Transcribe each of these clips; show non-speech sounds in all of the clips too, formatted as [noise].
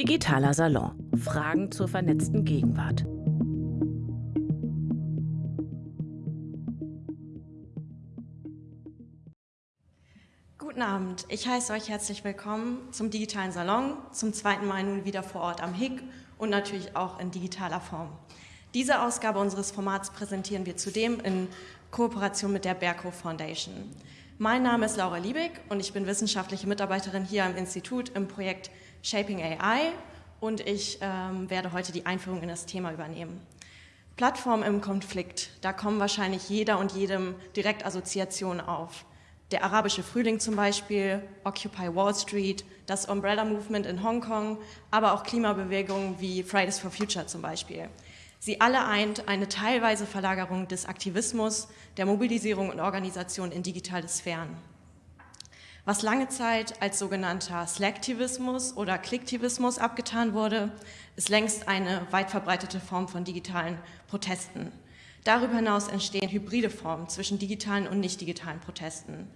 Digitaler Salon. Fragen zur vernetzten Gegenwart. Guten Abend, ich heiße euch herzlich willkommen zum Digitalen Salon, zum zweiten Mal nun wieder vor Ort am HIG und natürlich auch in digitaler Form. Diese Ausgabe unseres Formats präsentieren wir zudem in Kooperation mit der Berko Foundation. Mein Name ist Laura Liebig und ich bin wissenschaftliche Mitarbeiterin hier am Institut im Projekt Shaping AI und ich ähm, werde heute die Einführung in das Thema übernehmen. Plattform im Konflikt, da kommen wahrscheinlich jeder und jedem direkt Assoziationen auf. Der arabische Frühling zum Beispiel, Occupy Wall Street, das Umbrella Movement in Hongkong, aber auch Klimabewegungen wie Fridays for Future zum Beispiel. Sie alle eint eine teilweise Verlagerung des Aktivismus, der Mobilisierung und Organisation in digitale Sphären. Was lange Zeit als sogenannter Slacktivismus oder Klicktivismus abgetan wurde, ist längst eine weit verbreitete Form von digitalen Protesten. Darüber hinaus entstehen hybride Formen zwischen digitalen und nicht digitalen Protesten.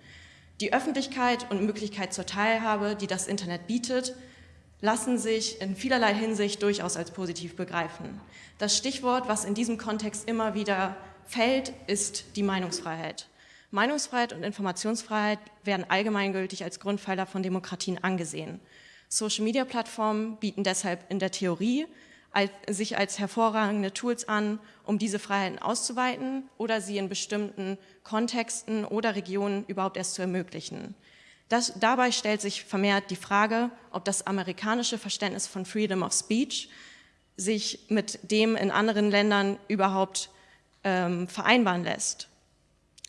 Die Öffentlichkeit und Möglichkeit zur Teilhabe, die das Internet bietet, lassen sich in vielerlei Hinsicht durchaus als positiv begreifen. Das Stichwort, was in diesem Kontext immer wieder fällt, ist die Meinungsfreiheit. Meinungsfreiheit und Informationsfreiheit werden allgemeingültig als Grundpfeiler von Demokratien angesehen. Social-Media-Plattformen bieten deshalb in der Theorie als, sich als hervorragende Tools an, um diese Freiheiten auszuweiten oder sie in bestimmten Kontexten oder Regionen überhaupt erst zu ermöglichen. Das, dabei stellt sich vermehrt die Frage, ob das amerikanische Verständnis von Freedom of Speech sich mit dem in anderen Ländern überhaupt ähm, vereinbaren lässt.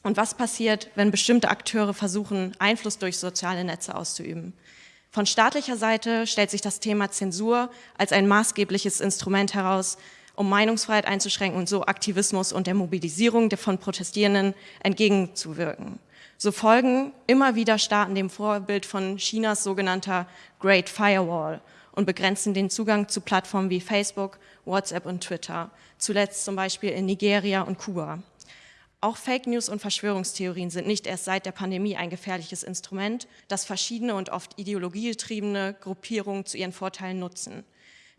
Und was passiert, wenn bestimmte Akteure versuchen, Einfluss durch soziale Netze auszuüben? Von staatlicher Seite stellt sich das Thema Zensur als ein maßgebliches Instrument heraus, um Meinungsfreiheit einzuschränken und so Aktivismus und der Mobilisierung von Protestierenden entgegenzuwirken. So folgen immer wieder Staaten dem Vorbild von Chinas sogenannter Great Firewall und begrenzen den Zugang zu Plattformen wie Facebook, WhatsApp und Twitter, zuletzt zum Beispiel in Nigeria und Kuba. Auch Fake News und Verschwörungstheorien sind nicht erst seit der Pandemie ein gefährliches Instrument, das verschiedene und oft ideologiegetriebene Gruppierungen zu ihren Vorteilen nutzen.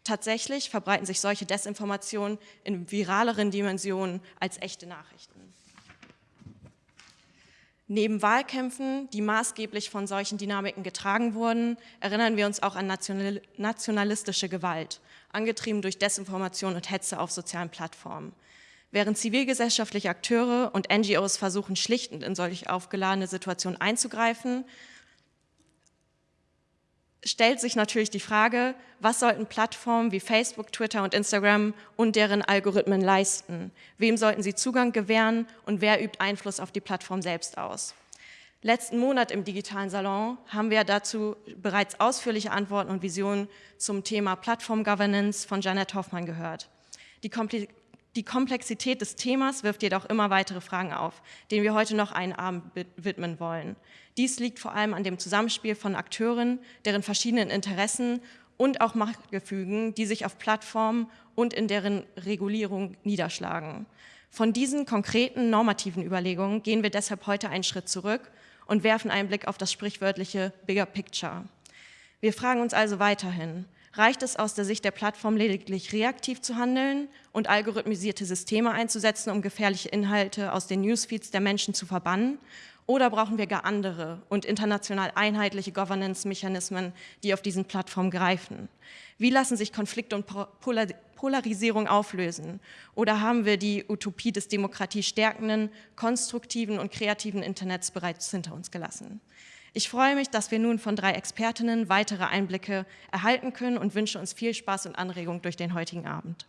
Tatsächlich verbreiten sich solche Desinformationen in viraleren Dimensionen als echte Nachrichten. Neben Wahlkämpfen, die maßgeblich von solchen Dynamiken getragen wurden, erinnern wir uns auch an nationalistische Gewalt, angetrieben durch Desinformation und Hetze auf sozialen Plattformen. Während zivilgesellschaftliche Akteure und NGOs versuchen, schlichtend in solch aufgeladene Situationen einzugreifen, stellt sich natürlich die Frage, was sollten Plattformen wie Facebook, Twitter und Instagram und deren Algorithmen leisten? Wem sollten sie Zugang gewähren und wer übt Einfluss auf die Plattform selbst aus? Letzten Monat im digitalen Salon haben wir dazu bereits ausführliche Antworten und Visionen zum Thema Plattform Governance von Janet Hoffmann gehört. Die die Komplexität des Themas wirft jedoch immer weitere Fragen auf, denen wir heute noch einen Abend widmen wollen. Dies liegt vor allem an dem Zusammenspiel von Akteuren, deren verschiedenen Interessen und auch Machtgefügen, die sich auf Plattformen und in deren Regulierung niederschlagen. Von diesen konkreten normativen Überlegungen gehen wir deshalb heute einen Schritt zurück und werfen einen Blick auf das sprichwörtliche Bigger Picture. Wir fragen uns also weiterhin, reicht es aus der Sicht der Plattform lediglich reaktiv zu handeln und algorithmisierte Systeme einzusetzen, um gefährliche Inhalte aus den Newsfeeds der Menschen zu verbannen? Oder brauchen wir gar andere und international einheitliche Governance-Mechanismen, die auf diesen Plattformen greifen? Wie lassen sich Konflikte und Polarisierung auflösen? Oder haben wir die Utopie des demokratiestärkenden, konstruktiven und kreativen Internets bereits hinter uns gelassen? Ich freue mich, dass wir nun von drei Expertinnen weitere Einblicke erhalten können und wünsche uns viel Spaß und Anregung durch den heutigen Abend.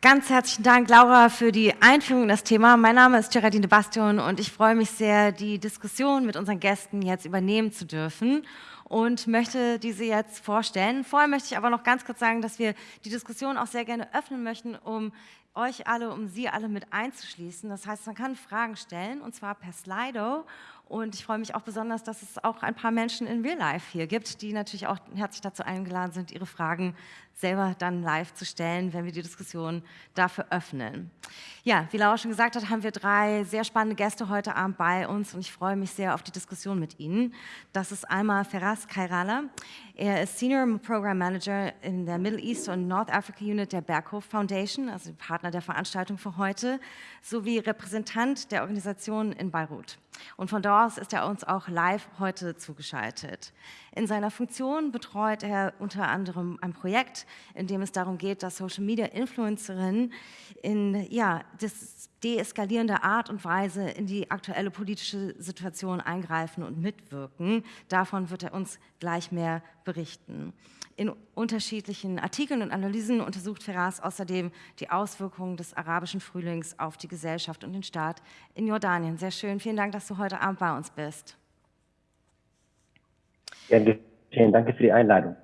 Ganz herzlichen Dank, Laura, für die Einführung in das Thema. Mein Name ist Geraldine Bastion und ich freue mich sehr, die Diskussion mit unseren Gästen jetzt übernehmen zu dürfen und möchte diese jetzt vorstellen. Vorher möchte ich aber noch ganz kurz sagen, dass wir die Diskussion auch sehr gerne öffnen möchten, um euch alle, um Sie alle mit einzuschließen. Das heißt, man kann Fragen stellen, und zwar per Slido Und ich freue mich auch besonders, dass es auch ein paar Menschen in Real Life hier gibt, die natürlich auch herzlich dazu eingeladen sind, ihre Fragen selber dann live zu stellen, wenn wir die Diskussion dafür öffnen. Ja, wie Laura schon gesagt hat, haben wir drei sehr spannende Gäste heute Abend bei uns und ich freue mich sehr auf die Diskussion mit ihnen. Das ist einmal Feras Kairala. Er ist Senior Program Manager in der Middle East und North Africa Unit der Berghof Foundation, also Partner der Veranstaltung für heute, sowie Repräsentant der Organisation in Beirut. Und von dort aus ist er uns auch live heute zugeschaltet. In seiner Funktion betreut er unter anderem ein Projekt, in dem es darum geht, dass Social Media Influencerinnen in ja, deeskalierender Art und Weise in die aktuelle politische Situation eingreifen und mitwirken. Davon wird er uns gleich mehr berichten. In unterschiedlichen Artikeln und Analysen untersucht Ferraz außerdem die Auswirkungen des arabischen Frühlings auf die Gesellschaft und den Staat in Jordanien. Sehr schön. Vielen Dank, dass du heute Abend bei uns bist. Ja, vielen Dank für die Einladung.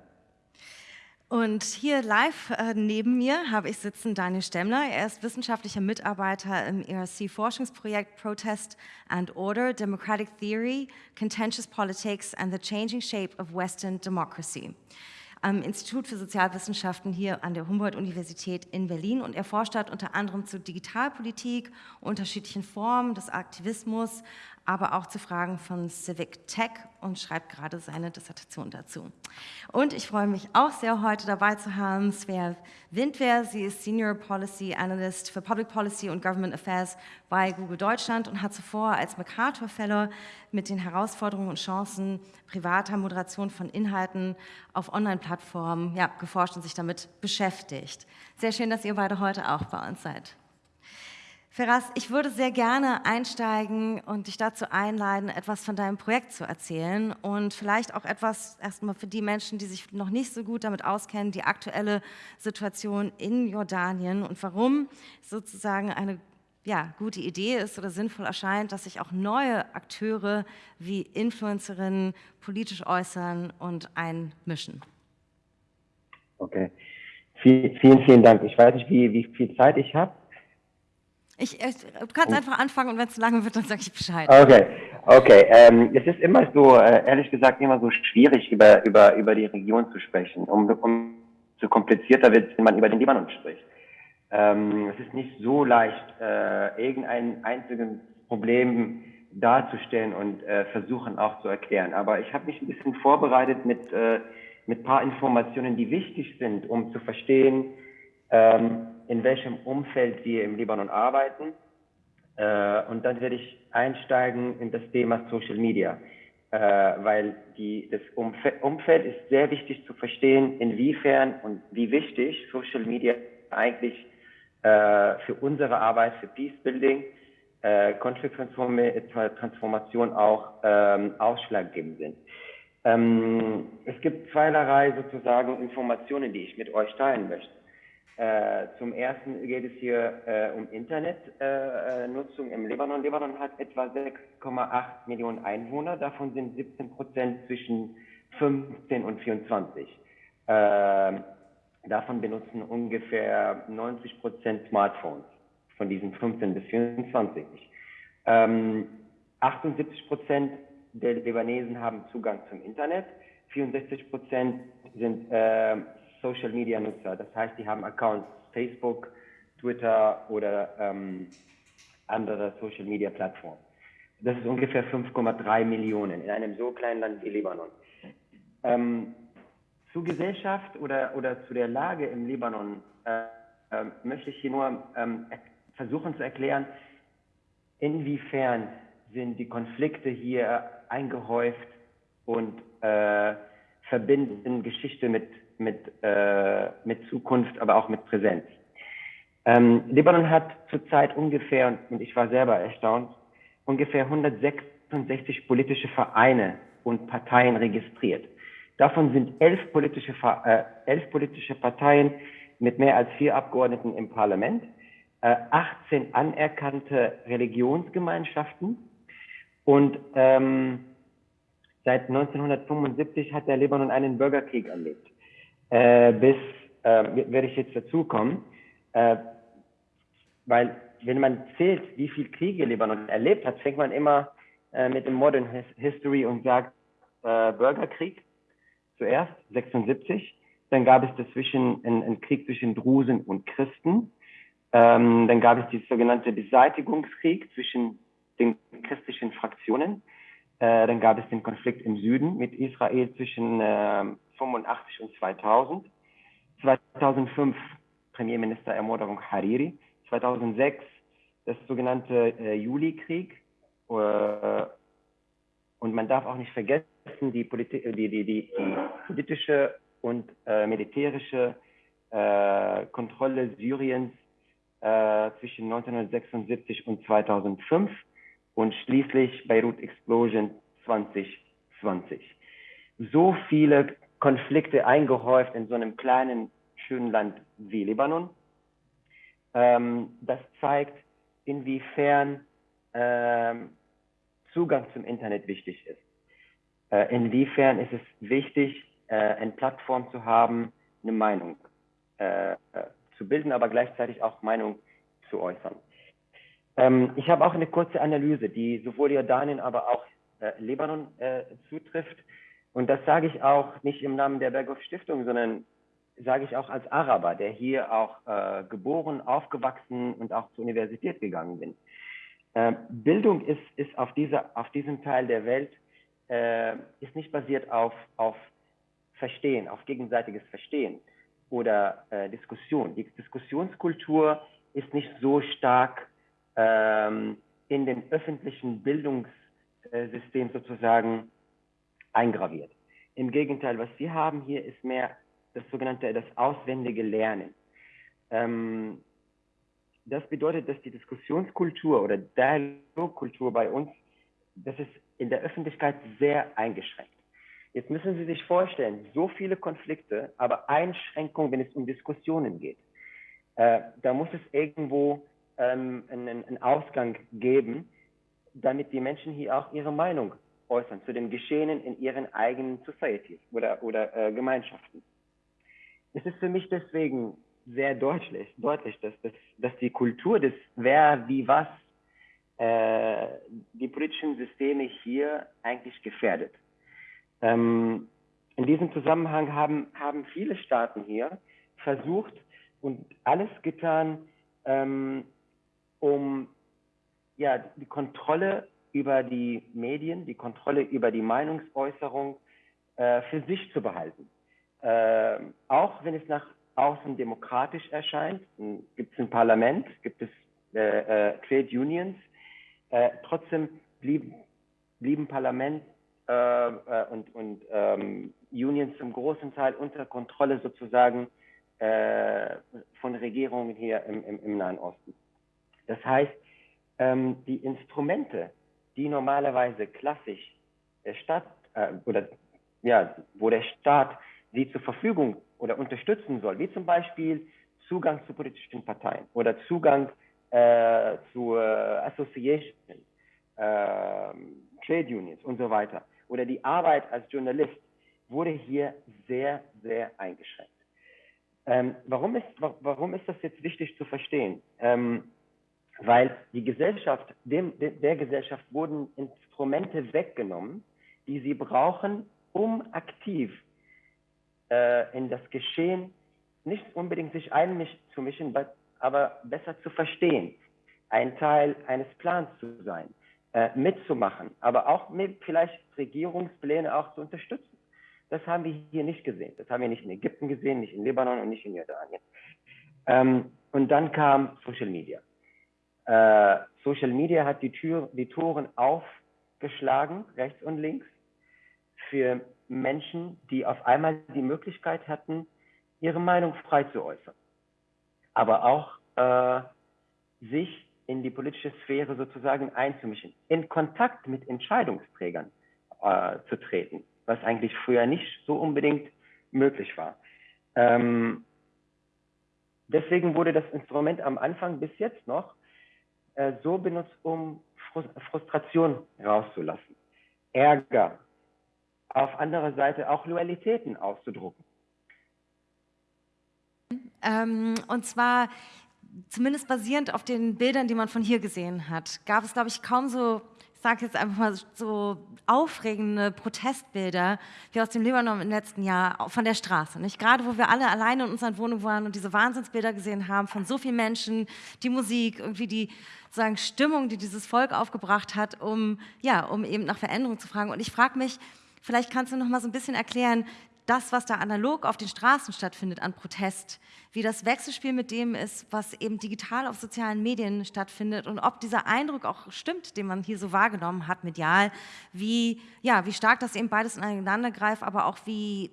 Und hier live äh, neben mir habe ich sitzen Daniel Stemmler. Er ist wissenschaftlicher Mitarbeiter im ERC-Forschungsprojekt Protest and Order, Democratic Theory, Contentious Politics and the Changing Shape of Western Democracy am Institut für Sozialwissenschaften hier an der Humboldt-Universität in Berlin und er forscht dort unter anderem zu Digitalpolitik, unterschiedlichen Formen des Aktivismus, aber auch zu Fragen von Civic Tech und schreibt gerade seine Dissertation dazu. Und ich freue mich auch sehr, heute dabei zu haben Svea Windwehr. Sie ist Senior Policy Analyst für Public Policy und Government Affairs bei Google Deutschland und hat zuvor als Mercator Fellow mit den Herausforderungen und Chancen privater Moderation von Inhalten auf Online-Plattformen ja, geforscht und sich damit beschäftigt. Sehr schön, dass ihr beide heute auch bei uns seid. Ferraz, ich würde sehr gerne einsteigen und dich dazu einladen, etwas von deinem Projekt zu erzählen und vielleicht auch etwas erstmal für die Menschen, die sich noch nicht so gut damit auskennen, die aktuelle Situation in Jordanien und warum sozusagen eine ja, gute Idee ist oder sinnvoll erscheint, dass sich auch neue Akteure wie Influencerinnen politisch äußern und einmischen. Okay, vielen, vielen Dank. Ich weiß nicht, wie, wie viel Zeit ich habe. Ich, äh, du kannst oh. einfach anfangen und wenn es zu lange wird, dann sage ich Bescheid. Okay, okay. Ähm, es ist immer so, äh, ehrlich gesagt, immer so schwierig, über, über, über die Region zu sprechen. Um, um so komplizierter wird es, wenn man über den Libanon spricht. Ähm, es ist nicht so leicht, äh, irgendein einziges Problem darzustellen und äh, versuchen auch zu erklären. Aber ich habe mich ein bisschen vorbereitet mit äh, mit paar Informationen, die wichtig sind, um zu verstehen, ähm, in welchem Umfeld wir im Libanon arbeiten. Äh, und dann werde ich einsteigen in das Thema Social Media, äh, weil die, das Umf Umfeld ist sehr wichtig zu verstehen, inwiefern und wie wichtig Social Media eigentlich äh, für unsere Arbeit, für Peace Building, äh, Konflikttransformation auch ähm, ausschlaggebend sind. Ähm, es gibt zweierlei sozusagen Informationen, die ich mit euch teilen möchte. Äh, zum ersten geht es hier äh, um Internetnutzung äh, im Libanon. Libanon hat etwa 6,8 Millionen Einwohner, davon sind 17 Prozent zwischen 15 und 24. Ähm, davon benutzen ungefähr 90 Prozent Smartphones, von diesen 15 bis 24. Ähm, 78 Prozent der Libanesen haben Zugang zum Internet, 64 Prozent sind äh, Social Media Nutzer. Das heißt, die haben Accounts Facebook, Twitter oder ähm, andere Social Media Plattformen. Das ist ungefähr 5,3 Millionen in einem so kleinen Land wie Libanon. Ähm, zur Gesellschaft oder, oder zu der Lage im Libanon äh, äh, möchte ich hier nur ähm, versuchen zu erklären, inwiefern sind die Konflikte hier eingehäuft und äh, verbinden Geschichte mit mit, äh, mit Zukunft, aber auch mit Präsenz. Ähm, Libanon hat zurzeit ungefähr, und ich war selber erstaunt, ungefähr 166 politische Vereine und Parteien registriert. Davon sind elf politische, äh, elf politische Parteien mit mehr als vier Abgeordneten im Parlament, äh, 18 anerkannte Religionsgemeinschaften und ähm, seit 1975 hat der Libanon einen Bürgerkrieg erlebt äh, bis, äh, werde ich jetzt dazu kommen, äh, weil wenn man zählt, wie viel Kriege Libanon erlebt hat, fängt man immer äh, mit dem Modern His History und sagt äh, Bürgerkrieg zuerst, 76. Dann gab es dazwischen einen, einen Krieg zwischen Drusen und Christen. Ähm, dann gab es die sogenannte Beseitigungskrieg zwischen den christlichen Fraktionen. Äh, dann gab es den Konflikt im Süden mit Israel zwischen äh, 85 und 2000. 2005 Premierministerermordung Hariri. 2006 das sogenannte äh, Julikrieg. Äh, und man darf auch nicht vergessen, die, Politi die, die, die, die politische und äh, militärische äh, Kontrolle Syriens äh, zwischen 1976 und 2005 und schließlich Beirut Explosion 2020. So viele Konflikte eingehäuft in so einem kleinen, schönen Land wie Libanon. Ähm, das zeigt, inwiefern ähm, Zugang zum Internet wichtig ist. Äh, inwiefern ist es wichtig, äh, eine Plattform zu haben, eine Meinung äh, zu bilden, aber gleichzeitig auch Meinung zu äußern. Ähm, ich habe auch eine kurze Analyse, die sowohl Jordanien, aber auch äh, Libanon äh, zutrifft. Und das sage ich auch nicht im Namen der Berghoff Stiftung, sondern sage ich auch als Araber, der hier auch äh, geboren, aufgewachsen und auch zur Universität gegangen bin. Äh, Bildung ist, ist auf, dieser, auf diesem Teil der Welt äh, ist nicht basiert auf, auf Verstehen, auf gegenseitiges Verstehen oder äh, Diskussion. Die Diskussionskultur ist nicht so stark ähm, in den öffentlichen Bildungssystem sozusagen eingraviert. Im Gegenteil, was wir haben hier ist mehr das sogenannte, das auswendige Lernen. Ähm, das bedeutet, dass die Diskussionskultur oder Dialogkultur bei uns, das ist in der Öffentlichkeit sehr eingeschränkt. Jetzt müssen Sie sich vorstellen, so viele Konflikte, aber Einschränkungen, wenn es um Diskussionen geht. Äh, da muss es irgendwo ähm, einen, einen, Ausgang geben, damit die Menschen hier auch ihre Meinung äußern zu den Geschehenen in ihren eigenen Societies oder, oder äh, Gemeinschaften. Es ist für mich deswegen sehr deutlich, deutlich dass, dass, dass die Kultur des Wer, wie, was äh, die politischen Systeme hier eigentlich gefährdet. Ähm, in diesem Zusammenhang haben, haben viele Staaten hier versucht und alles getan, ähm, um ja, die Kontrolle über die Medien, die Kontrolle über die Meinungsäußerung äh, für sich zu behalten. Äh, auch wenn es nach außen demokratisch erscheint, gibt es ein Parlament, gibt es äh, äh, Trade Unions, äh, trotzdem blieb, blieben Parlament äh, und, und ähm, Unions zum großen Teil unter Kontrolle sozusagen von Regierungen hier im, im, im, Nahen Osten. Das heißt, ähm, die Instrumente, die normalerweise klassisch der Staat oder ja, wo der Staat sie zur Verfügung oder unterstützen soll, wie zum Beispiel Zugang zu politischen Parteien oder Zugang äh, zu äh, Associations, äh, Trade Unions und so weiter oder die Arbeit als Journalist wurde hier sehr, sehr eingeschränkt. Ähm, warum, ist, warum ist das jetzt wichtig zu verstehen? Ähm, weil die Gesellschaft, dem, der Gesellschaft wurden Instrumente weggenommen, die sie brauchen, um aktiv äh, in das Geschehen nicht unbedingt sich einzumischen, aber besser zu verstehen, ein Teil eines Plans zu sein, äh, mitzumachen, aber auch mit vielleicht Regierungspläne auch zu unterstützen. Das haben wir hier nicht gesehen. Das haben wir nicht in Ägypten gesehen, nicht in Libanon und nicht in Jordanien. Ähm, und dann kam Social Media. Äh, Social Media hat die, Tür, die Toren aufgeschlagen, rechts und links, für Menschen, die auf einmal die Möglichkeit hatten, ihre Meinung frei zu äußern, aber auch äh, sich in die politische Sphäre sozusagen einzumischen, in Kontakt mit Entscheidungsträgern äh, zu treten, was eigentlich früher nicht so unbedingt möglich war. Ähm, deswegen wurde das Instrument am Anfang bis jetzt noch äh, so benutzt, um Frustration rauszulassen, Ärger, auf anderer Seite auch Loyalitäten auszudrucken. Ähm, und zwar zumindest basierend auf den Bildern, die man von hier gesehen hat, gab es, glaube ich, kaum so sage jetzt einfach mal so aufregende Protestbilder wie aus dem Libanon im letzten Jahr von der Straße. Nicht? Gerade wo wir alle alleine in unseren Wohnungen waren und diese Wahnsinnsbilder gesehen haben von so vielen Menschen, die Musik, irgendwie die sagen, Stimmung, die dieses Volk aufgebracht hat, um, ja, um eben nach Veränderung zu fragen. Und ich frage mich, vielleicht kannst du noch mal so ein bisschen erklären, das, was da analog auf den Straßen stattfindet an Protest, wie das Wechselspiel mit dem ist, was eben digital auf sozialen Medien stattfindet und ob dieser Eindruck auch stimmt, den man hier so wahrgenommen hat medial, wie, ja, wie stark das eben beides ineinander greift, aber auch wie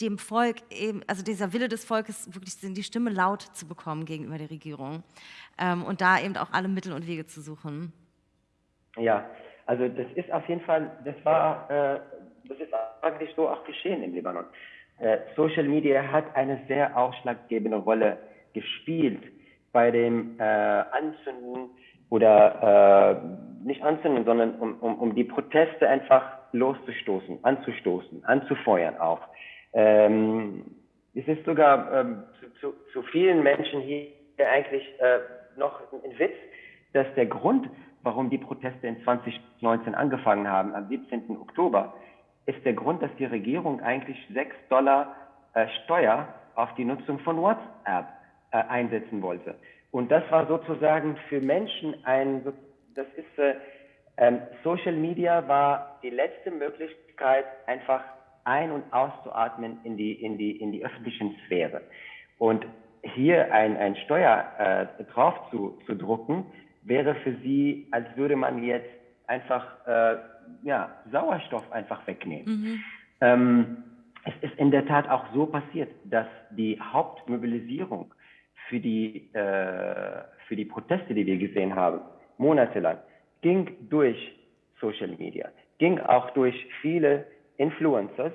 dem Volk eben, also dieser Wille des Volkes, wirklich die Stimme laut zu bekommen gegenüber der Regierung ähm, und da eben auch alle Mittel und Wege zu suchen. Ja, also das ist auf jeden Fall, das war äh, das ist eigentlich so auch geschehen im Libanon. Äh, Social Media hat eine sehr ausschlaggebende Rolle gespielt bei dem äh, Anzünden oder äh, nicht anzünden, sondern um, um, um die Proteste einfach loszustoßen, anzustoßen, anzufeuern auch. Ähm, es ist sogar ähm, zu, zu, zu, vielen Menschen hier eigentlich äh, noch ein Witz, dass der Grund, warum die Proteste in 2019 angefangen haben, am 17. Oktober, ist der Grund, dass die Regierung eigentlich 6 Dollar äh, Steuer auf die Nutzung von WhatsApp äh, einsetzen wollte. Und das war sozusagen für Menschen ein, das ist, äh, ähm, Social Media war die letzte Möglichkeit, einfach ein- und auszuatmen in die, in die, in die öffentlichen Sphäre. Und hier ein, ein Steuer äh, drauf zu, zu drucken, wäre für sie, als würde man jetzt einfach äh, ja, Sauerstoff einfach wegnehmen. Mhm. Ähm, es ist in der Tat auch so passiert, dass die Hauptmobilisierung für die, äh, für die Proteste, die wir gesehen haben, monatelang, ging durch Social Media, ging auch durch viele Influencers,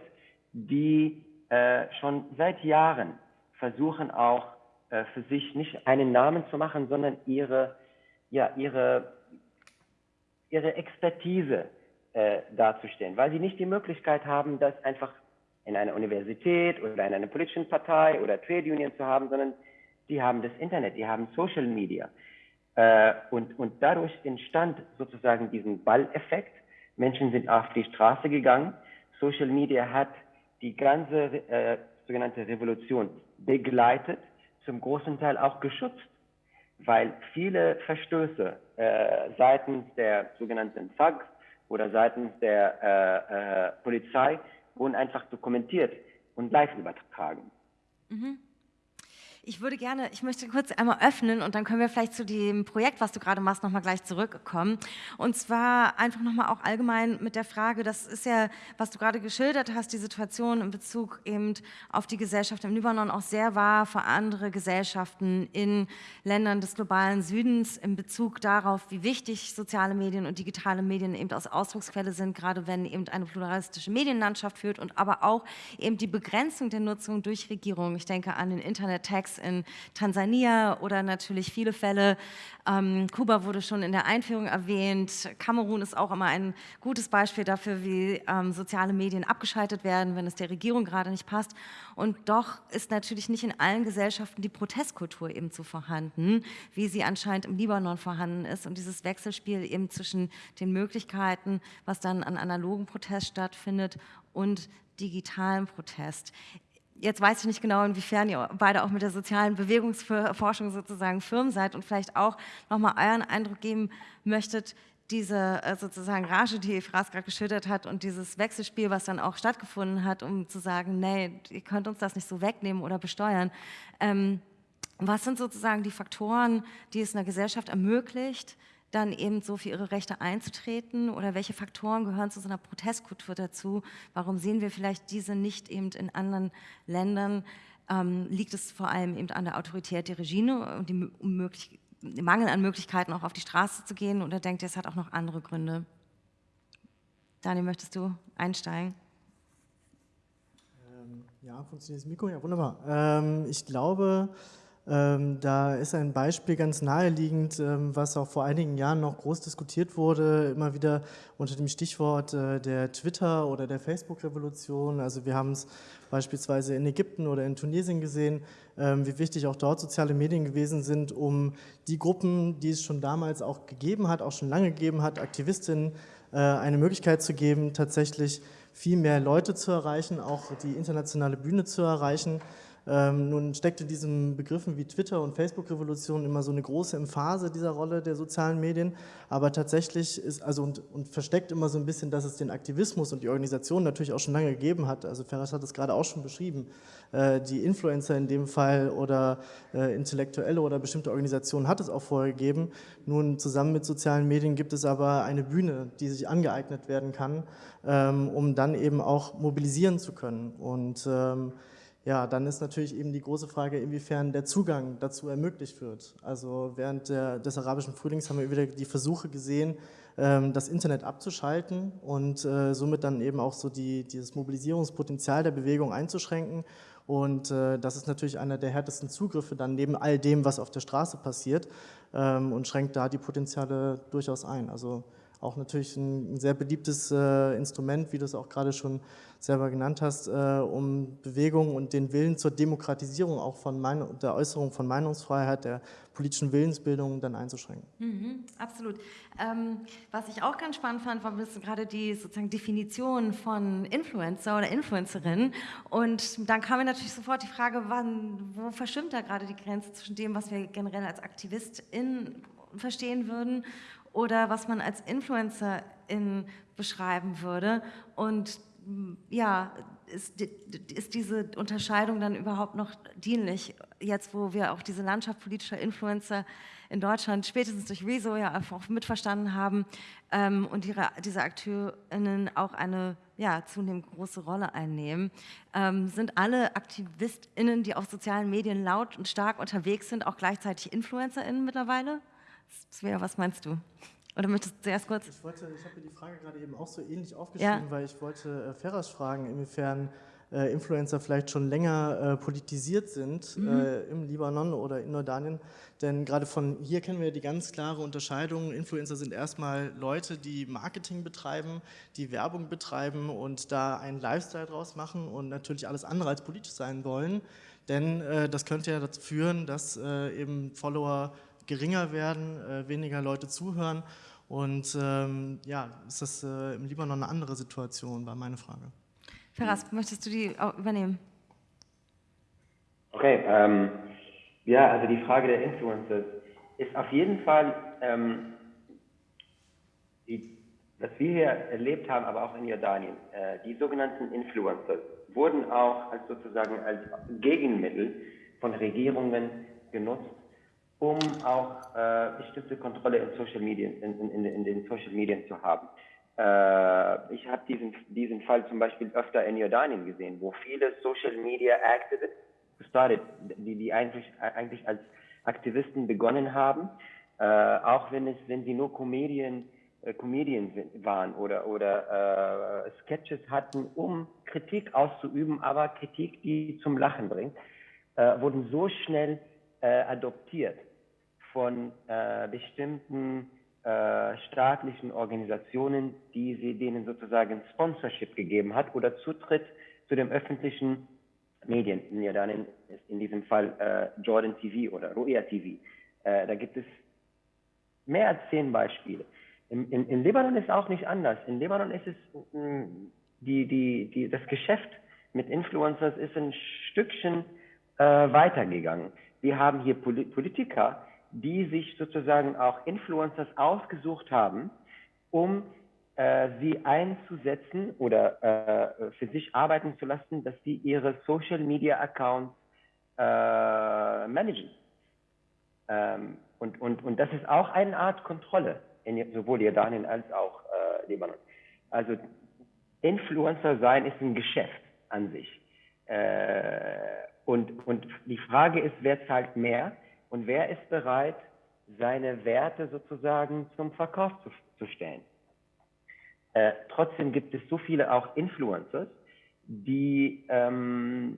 die äh, schon seit Jahren versuchen auch äh, für sich nicht einen Namen zu machen, sondern ihre, ja, ihre, ihre Expertise äh, weil sie nicht die Möglichkeit haben, das einfach in einer Universität oder in einer politischen Partei oder Trade Union zu haben, sondern die haben das Internet, die haben Social Media. Äh, und, und dadurch entstand sozusagen diesen Balleffekt. Menschen sind auf die Straße gegangen. Social Media hat die ganze äh, sogenannte Revolution begleitet, zum großen Teil auch geschützt, weil viele Verstöße äh, seitens der sogenannten Thugs oder seitens der äh, äh, Polizei wurden einfach dokumentiert und live übertragen. Mhm. Ich würde gerne, ich möchte kurz einmal öffnen und dann können wir vielleicht zu dem Projekt, was du gerade machst, nochmal gleich zurückkommen. Und zwar einfach nochmal auch allgemein mit der Frage, das ist ja, was du gerade geschildert hast, die Situation in Bezug eben auf die Gesellschaft im Libanon auch sehr wahr für andere Gesellschaften in Ländern des globalen Südens in Bezug darauf, wie wichtig soziale Medien und digitale Medien eben als Ausdrucksquelle sind, gerade wenn eben eine pluralistische Medienlandschaft führt und aber auch eben die Begrenzung der Nutzung durch Regierungen. Ich denke an den Internet-Tax Attacks in Tansania oder natürlich viele Fälle. Ähm, Kuba wurde schon in der Einführung erwähnt. Kamerun ist auch immer ein gutes Beispiel dafür, wie ähm, soziale Medien abgeschaltet werden, wenn es der Regierung gerade nicht passt. Und doch ist natürlich nicht in allen Gesellschaften die Protestkultur eben so vorhanden, wie sie anscheinend im Libanon vorhanden ist. Und dieses Wechselspiel eben zwischen den Möglichkeiten, was dann an analogen Protest stattfindet und digitalen Protest. Jetzt weiß ich nicht genau, inwiefern ihr beide auch mit der sozialen Bewegungsforschung sozusagen firm seid und vielleicht auch nochmal euren Eindruck geben möchtet, diese äh, sozusagen Rage, die Efras gerade geschildert hat und dieses Wechselspiel, was dann auch stattgefunden hat, um zu sagen, nee, ihr könnt uns das nicht so wegnehmen oder besteuern. Ähm, was sind sozusagen die Faktoren, die es einer Gesellschaft ermöglicht, dann eben so für ihre Rechte einzutreten oder welche Faktoren gehören zu so einer Protestkultur dazu? Warum sehen wir vielleicht diese nicht eben in anderen Ländern? Ähm, liegt es vor allem eben an der Autorität der Regime und dem Mangel an Möglichkeiten auch auf die Straße zu gehen oder denkt ihr, es hat auch noch andere Gründe? Daniel, möchtest du einsteigen? Ähm, ja, funktioniert das Mikro? Ja, wunderbar. Ähm, ich glaube, da ist ein Beispiel ganz naheliegend, ähm, was auch vor einigen Jahren noch groß diskutiert wurde, immer wieder unter dem Stichwort äh, der Twitter- oder der Facebook-Revolution. Also wir haben es beispielsweise in Ägypten oder in Tunesien gesehen, ähm, wie wichtig auch dort soziale Medien gewesen sind, um die Gruppen, die es schon damals auch gegeben hat, auch schon lange gegeben hat, Aktivistinnen, äh, eine Möglichkeit zu geben, tatsächlich viel mehr Leute zu erreichen, auch die internationale Bühne zu erreichen. Ähm, nun steckt in diesen Begriffen wie Twitter und Facebook-Revolution immer so eine große Emphase dieser Rolle der sozialen Medien, aber tatsächlich ist, also und, und, versteckt immer so ein bisschen, dass es den Aktivismus und die Organisation natürlich auch schon lange gegeben hat. Also Ferras hat es gerade auch schon beschrieben. Äh, die Influencer in dem Fall oder äh, Intellektuelle oder bestimmte Organisationen hat es auch vorher gegeben. Nun zusammen mit sozialen Medien gibt es aber eine Bühne, die sich angeeignet werden kann, ähm, um dann eben auch mobilisieren zu können. Und ähm, ja, dann ist natürlich eben die große Frage, inwiefern der Zugang dazu ermöglicht wird. Also während der, des arabischen Frühlings haben wir wieder die Versuche gesehen, ähm, das Internet abzuschalten und äh, somit dann eben auch so die, dieses Mobilisierungspotenzial der Bewegung einzuschränken. Und äh, das ist natürlich einer der härtesten Zugriffe dann neben all dem, was auf der Straße passiert ähm, und schränkt da die Potenziale durchaus ein. Also auch natürlich ein sehr beliebtes äh, Instrument, wie du es auch gerade schon selber genannt hast, äh, um Bewegung und den Willen zur Demokratisierung auch von Meinung, der Äußerung von Meinungsfreiheit, der politischen Willensbildung dann einzuschränken. Mhm, absolut. Ähm, was ich auch ganz spannend fand, war gerade die sozusagen Definition von Influencer oder Influencerin. Und dann kam mir natürlich sofort die Frage, wann, wo verschwimmt da gerade die Grenze zwischen dem, was wir generell als Aktivistin verstehen würden oder was man als Influencerin beschreiben würde. Und ja, ist, ist, diese Unterscheidung dann überhaupt noch dienlich, jetzt wo wir auch diese Landschaft politischer Influencer in Deutschland spätestens durch Rezo ja einfach mitverstanden haben ähm, und ihre, diese AkteurInnen auch eine ja, zunehmend große Rolle einnehmen. Ähm, sind alle AktivistInnen, die auf sozialen Medien laut und stark unterwegs sind, auch gleichzeitig InfluencerInnen mittlerweile? Svea, was meinst du? Oder möchtest du zuerst kurz? Ich, ich habe mir die Frage gerade eben auch so ähnlich aufgeschrieben, ja. weil ich wollte äh, Ferras fragen, inwiefern äh, Influencer vielleicht schon länger äh, politisiert sind mhm. äh, im Libanon oder in Jordanien. Denn gerade von hier kennen wir die ganz klare Unterscheidung. Influencer sind erstmal Leute, die Marketing betreiben, die Werbung betreiben und da einen Lifestyle draus machen und natürlich alles andere als politisch sein wollen. Denn äh, das könnte ja dazu führen, dass äh, eben Follower geringer werden, äh, weniger Leute zuhören. Und ähm, ja, ist das äh, im Libanon eine andere Situation, war meine Frage. Ferraz, möchtest du die übernehmen? Okay, ähm, ja, also die Frage der Influencers ist auf jeden Fall, ähm, die, was wir hier erlebt haben, aber auch in Jordanien, äh, die sogenannten Influencers wurden auch als sozusagen als Gegenmittel von Regierungen genutzt, um auch äh, bestimmte Kontrolle in Social Media, in, in, in den Social Medien zu haben. Äh, ich habe diesen, diesen Fall zum Beispiel öfter in Jordanien gesehen, wo viele Social Media Activists gestartet, die, die eigentlich, eigentlich als Aktivisten begonnen haben, äh, auch wenn es, wenn sie nur Comedian, äh, Comedians waren oder, oder äh, Sketches hatten, um Kritik auszuüben, aber Kritik, die zum Lachen bringt, äh, wurden so schnell äh, adoptiert von äh, bestimmten äh, staatlichen Organisationen, die sie denen sozusagen Sponsorship gegeben hat oder Zutritt zu den öffentlichen Medien, in, ja dann in, in diesem Fall äh, Jordan TV oder Ruia TV. Äh, da gibt es mehr als zehn Beispiele. In, in, in Libanon ist es auch nicht anders. In Libanon ist es mh, die, die, die, das Geschäft mit Influencers ist ein Stückchen äh, weitergegangen. Wir haben hier Politiker, die sich sozusagen auch Influencers ausgesucht haben, um äh, sie einzusetzen oder äh, für sich arbeiten zu lassen, dass sie ihre Social Media Accounts äh, managen. Ähm, und, und, und das ist auch eine Art Kontrolle, in sowohl Jordanien als auch äh, Libanon. Also Influencer sein ist ein Geschäft an sich. Äh, und, und die Frage ist, wer zahlt mehr? Und wer ist bereit, seine Werte sozusagen zum Verkauf zu, zu stellen? Äh, trotzdem gibt es so viele auch Influencers, die, ähm,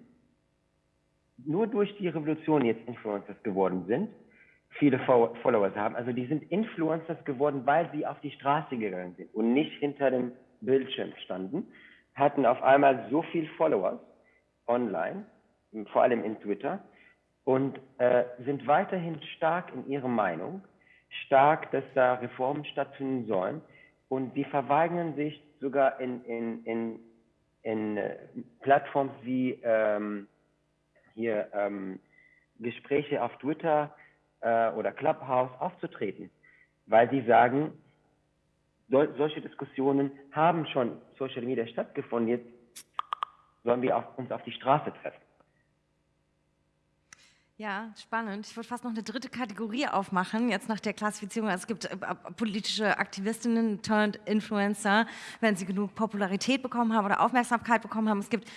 nur durch die Revolution jetzt Influencers geworden sind, viele Followers haben. Also die sind Influencers geworden, weil sie auf die Straße gegangen sind und nicht hinter dem Bildschirm standen, hatten auf einmal so viel Followers online, vor allem in Twitter, und äh, sind weiterhin stark in ihrer Meinung, stark, dass da Reformen stattfinden sollen. Und die verweigern sich sogar in, in, in, in äh, Plattformen wie ähm, hier ähm, Gespräche auf Twitter äh, oder Clubhouse aufzutreten, weil sie sagen, so, solche Diskussionen haben schon Social Media stattgefunden, jetzt sollen wir auf, uns auf die Straße treffen. Ja, spannend. Ich würde fast noch eine dritte Kategorie aufmachen, jetzt nach der Klassifizierung. Also es gibt äh, politische Aktivistinnen turned Influencer, wenn sie genug Popularität bekommen haben oder Aufmerksamkeit bekommen haben. Es gibt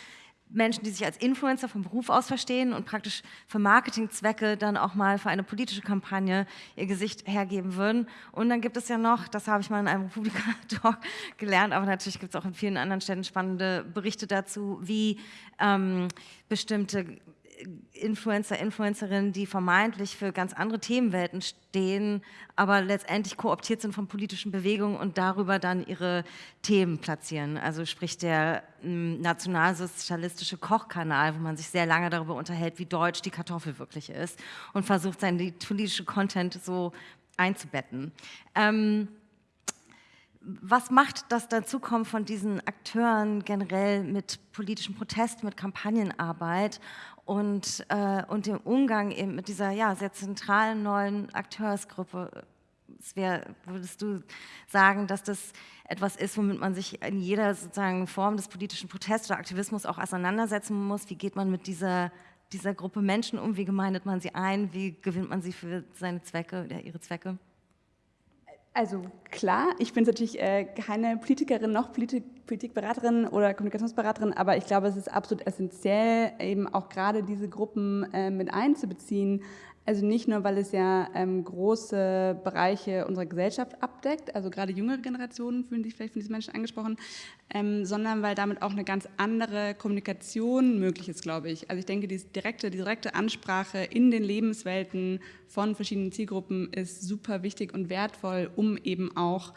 Menschen, die sich als Influencer vom Beruf aus verstehen und praktisch für Marketingzwecke dann auch mal für eine politische Kampagne ihr Gesicht hergeben würden. Und dann gibt es ja noch, das habe ich mal in einem Republika-Talk [laughs] gelernt, aber natürlich gibt es auch in vielen anderen Städten spannende Berichte dazu, wie ähm, bestimmte Influencer, Influencerinnen, die vermeintlich für ganz andere Themenwelten stehen, aber letztendlich kooptiert sind von politischen Bewegungen und darüber dann ihre Themen platzieren. Also sprich der hm, nationalsozialistische Kochkanal, wo man sich sehr lange darüber unterhält, wie deutsch die Kartoffel wirklich ist und versucht, seinen politischen Content so einzubetten. Ähm, was macht das Dazukommen von diesen Akteuren generell mit politischem Protest, mit Kampagnenarbeit und, äh, und dem Umgang eben mit dieser ja, sehr zentralen neuen Akteursgruppe. Wär, würdest du sagen, dass das etwas ist, womit man sich in jeder sozusagen Form des politischen Protests oder Aktivismus auch auseinandersetzen muss? Wie geht man mit dieser, dieser Gruppe Menschen um? Wie gemeindet man sie ein? Wie gewinnt man sie für seine Zwecke oder ihre Zwecke? Also klar, ich bin natürlich äh, keine Politikerin noch Politik, Politikberaterin oder Kommunikationsberaterin, aber ich glaube, es ist absolut essentiell, eben auch gerade diese Gruppen äh, mit einzubeziehen, also nicht nur, weil es ja ähm, große Bereiche unserer Gesellschaft abdeckt, also gerade jüngere Generationen fühlen sich vielleicht von diesen Menschen angesprochen, ähm, sondern weil damit auch eine ganz andere Kommunikation möglich ist, glaube ich. Also ich denke, die direkte, die direkte Ansprache in den Lebenswelten von verschiedenen Zielgruppen ist super wichtig und wertvoll, um eben auch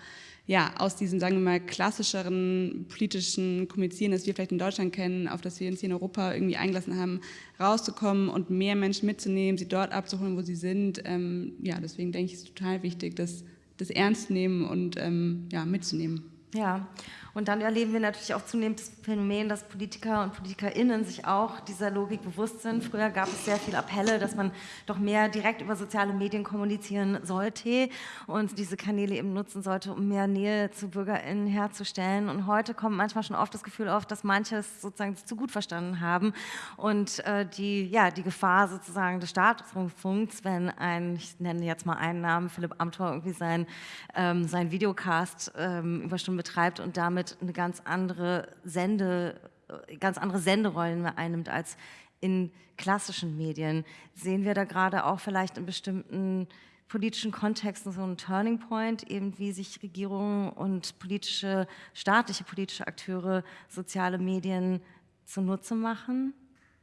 ja, aus diesem, sagen wir mal, klassischeren politischen Kommunizieren, das wir vielleicht in Deutschland kennen, auf das wir uns hier in Europa irgendwie eingelassen haben, rauszukommen und mehr Menschen mitzunehmen, sie dort abzuholen, wo sie sind. Ähm, ja, deswegen denke ich, ist total wichtig, das, das ernst zu nehmen und ähm, ja, mitzunehmen. Ja, und dann erleben wir natürlich auch zunehmend das Phänomen, dass Politiker und PolitikerInnen sich auch dieser Logik bewusst sind. Früher gab es sehr viele Appelle, dass man doch mehr direkt über soziale Medien kommunizieren sollte und diese Kanäle eben nutzen sollte, um mehr Nähe zu BürgerInnen herzustellen. Und heute kommt manchmal schon oft das Gefühl auf, dass manche es sozusagen zu gut verstanden haben und äh, die, ja, die Gefahr sozusagen des Staatsrundfunks, wenn ein, ich nenne jetzt mal einen Namen, Philipp Amthor irgendwie sein, ähm, sein Videocast ähm, über Stunden betreibt und damit eine ganz andere Sende, äh, ganz andere Senderollen einnimmt als in klassischen Medien. Sehen wir da gerade auch vielleicht in bestimmten politischen Kontexten so einen Turning Point, eben wie sich Regierungen und politische, staatliche politische Akteure soziale Medien zunutze machen?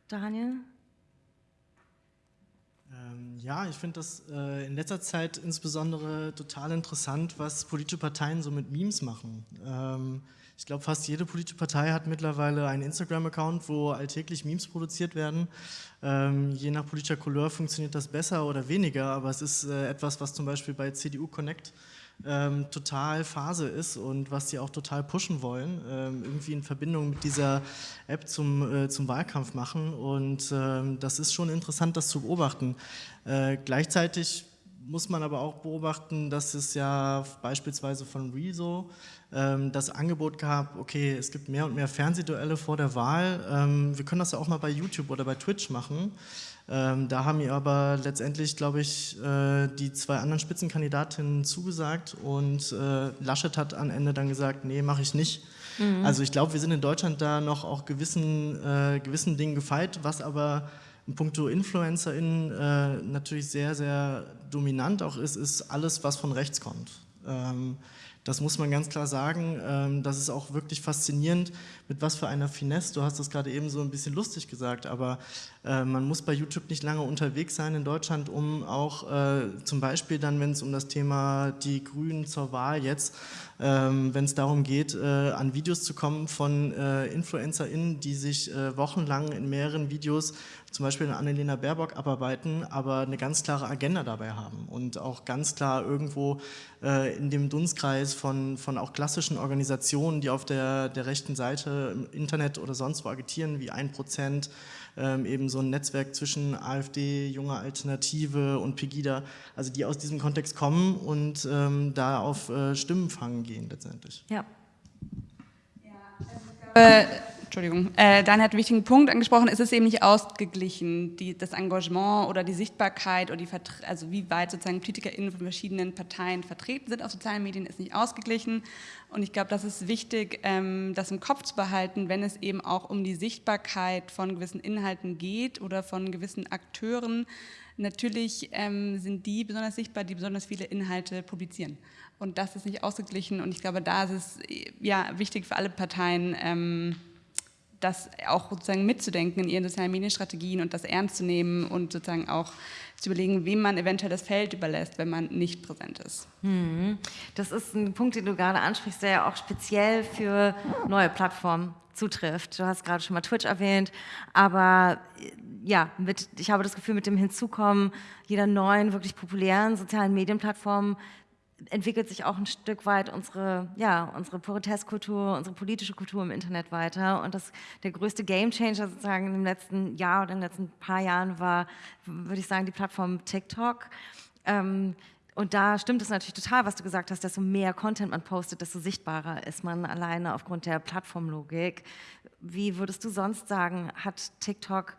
Daniel? Ähm, ja, ich finde das äh, in letzter Zeit insbesondere total interessant, was politische Parteien so mit Memes machen. Ähm, ich glaube, fast jede politische Partei hat mittlerweile einen Instagram-Account, wo alltäglich Memes produziert werden. Ähm, je nach politischer Couleur funktioniert das besser oder weniger, aber es ist äh, etwas, was zum Beispiel bei CDU Connect ähm, total Phase ist und was sie auch total pushen wollen, ähm, irgendwie in Verbindung mit dieser App zum, äh, zum Wahlkampf machen. Und ähm, das ist schon interessant, das zu beobachten. Äh, gleichzeitig muss man aber auch beobachten, dass es ja beispielsweise von Rezo ähm, das Angebot gab, okay, es gibt mehr und mehr Fernsehduelle vor der Wahl. Ähm, wir können das ja auch mal bei YouTube oder bei Twitch machen. Ähm, da haben mir aber letztendlich, glaube ich, äh, die zwei anderen Spitzenkandidatinnen zugesagt und äh, Laschet hat am Ende dann gesagt, nee, mache ich nicht. Mhm. Also ich glaube, wir sind in Deutschland da noch auch gewissen, äh, gewissen Dingen gefeit, was aber in puncto InfluencerInnen äh, natürlich sehr, sehr dominant auch ist, ist alles, was von rechts kommt. Ähm, Das muss man ganz klar sagen. Ähm, das ist auch wirklich faszinierend, mit was für einer Finesse. Du hast das gerade eben so ein bisschen lustig gesagt, aber äh, man muss bei YouTube nicht lange unterwegs sein in Deutschland, um auch äh, zum Beispiel dann, wenn es um das Thema die Grünen zur Wahl jetzt, ähm, wenn es darum geht, äh, an Videos zu kommen von InfluencerInnen, die sich wochenlang in mehreren Videos zum Beispiel eine Annalena Baerbock abarbeiten, aber eine ganz klare Agenda dabei haben und auch ganz klar irgendwo äh, in dem Dunstkreis von, von auch klassischen Organisationen, die auf der, der rechten Seite im Internet oder sonst wo agitieren, wie 1%, ähm, eben so ein Netzwerk zwischen AfD, Junge Alternative und Pegida, also die aus diesem Kontext kommen und ähm, da auf äh, Stimmenfang gehen letztendlich. Ja. ja also Entschuldigung, äh, Dan hat einen wichtigen Punkt angesprochen, es ist eben nicht ausgeglichen, die, das Engagement oder die Sichtbarkeit oder die also wie weit sozusagen PolitikerInnen von verschiedenen Parteien vertreten sind auf sozialen Medien, ist nicht ausgeglichen und ich glaube, das ist wichtig, ähm, das im Kopf zu behalten, wenn es eben auch um die Sichtbarkeit von gewissen Inhalten geht oder von gewissen Akteuren, Natürlich ähm, sind die besonders sichtbar, die besonders viele Inhalte publizieren. Und das ist nicht ausgeglichen. Und ich glaube, da ist es ja, wichtig für alle Parteien, ähm, das auch sozusagen mitzudenken in ihren sozialen Medienstrategien und das ernst zu nehmen und sozusagen auch zu überlegen, wem man eventuell das Feld überlässt, wenn man nicht präsent ist. Hm. Das ist ein Punkt, den du gerade ansprichst, der ja auch speziell für neue Plattformen zutrifft. Du hast gerade schon mal Twitch erwähnt, aber ja, mit, ich habe das Gefühl, mit dem Hinzukommen jeder neuen, wirklich populären sozialen Medienplattform entwickelt sich auch ein Stück weit unsere, ja, unsere Protestkultur, unsere politische Kultur im Internet weiter. Und das, der größte Gamechanger sozusagen im letzten Jahr oder in den letzten paar Jahren war, würde ich sagen, die Plattform TikTok. Ähm, und da stimmt es natürlich total, was du gesagt hast, desto mehr Content man postet, desto sichtbarer ist man alleine aufgrund der Plattformlogik. Wie würdest du sonst sagen, hat TikTok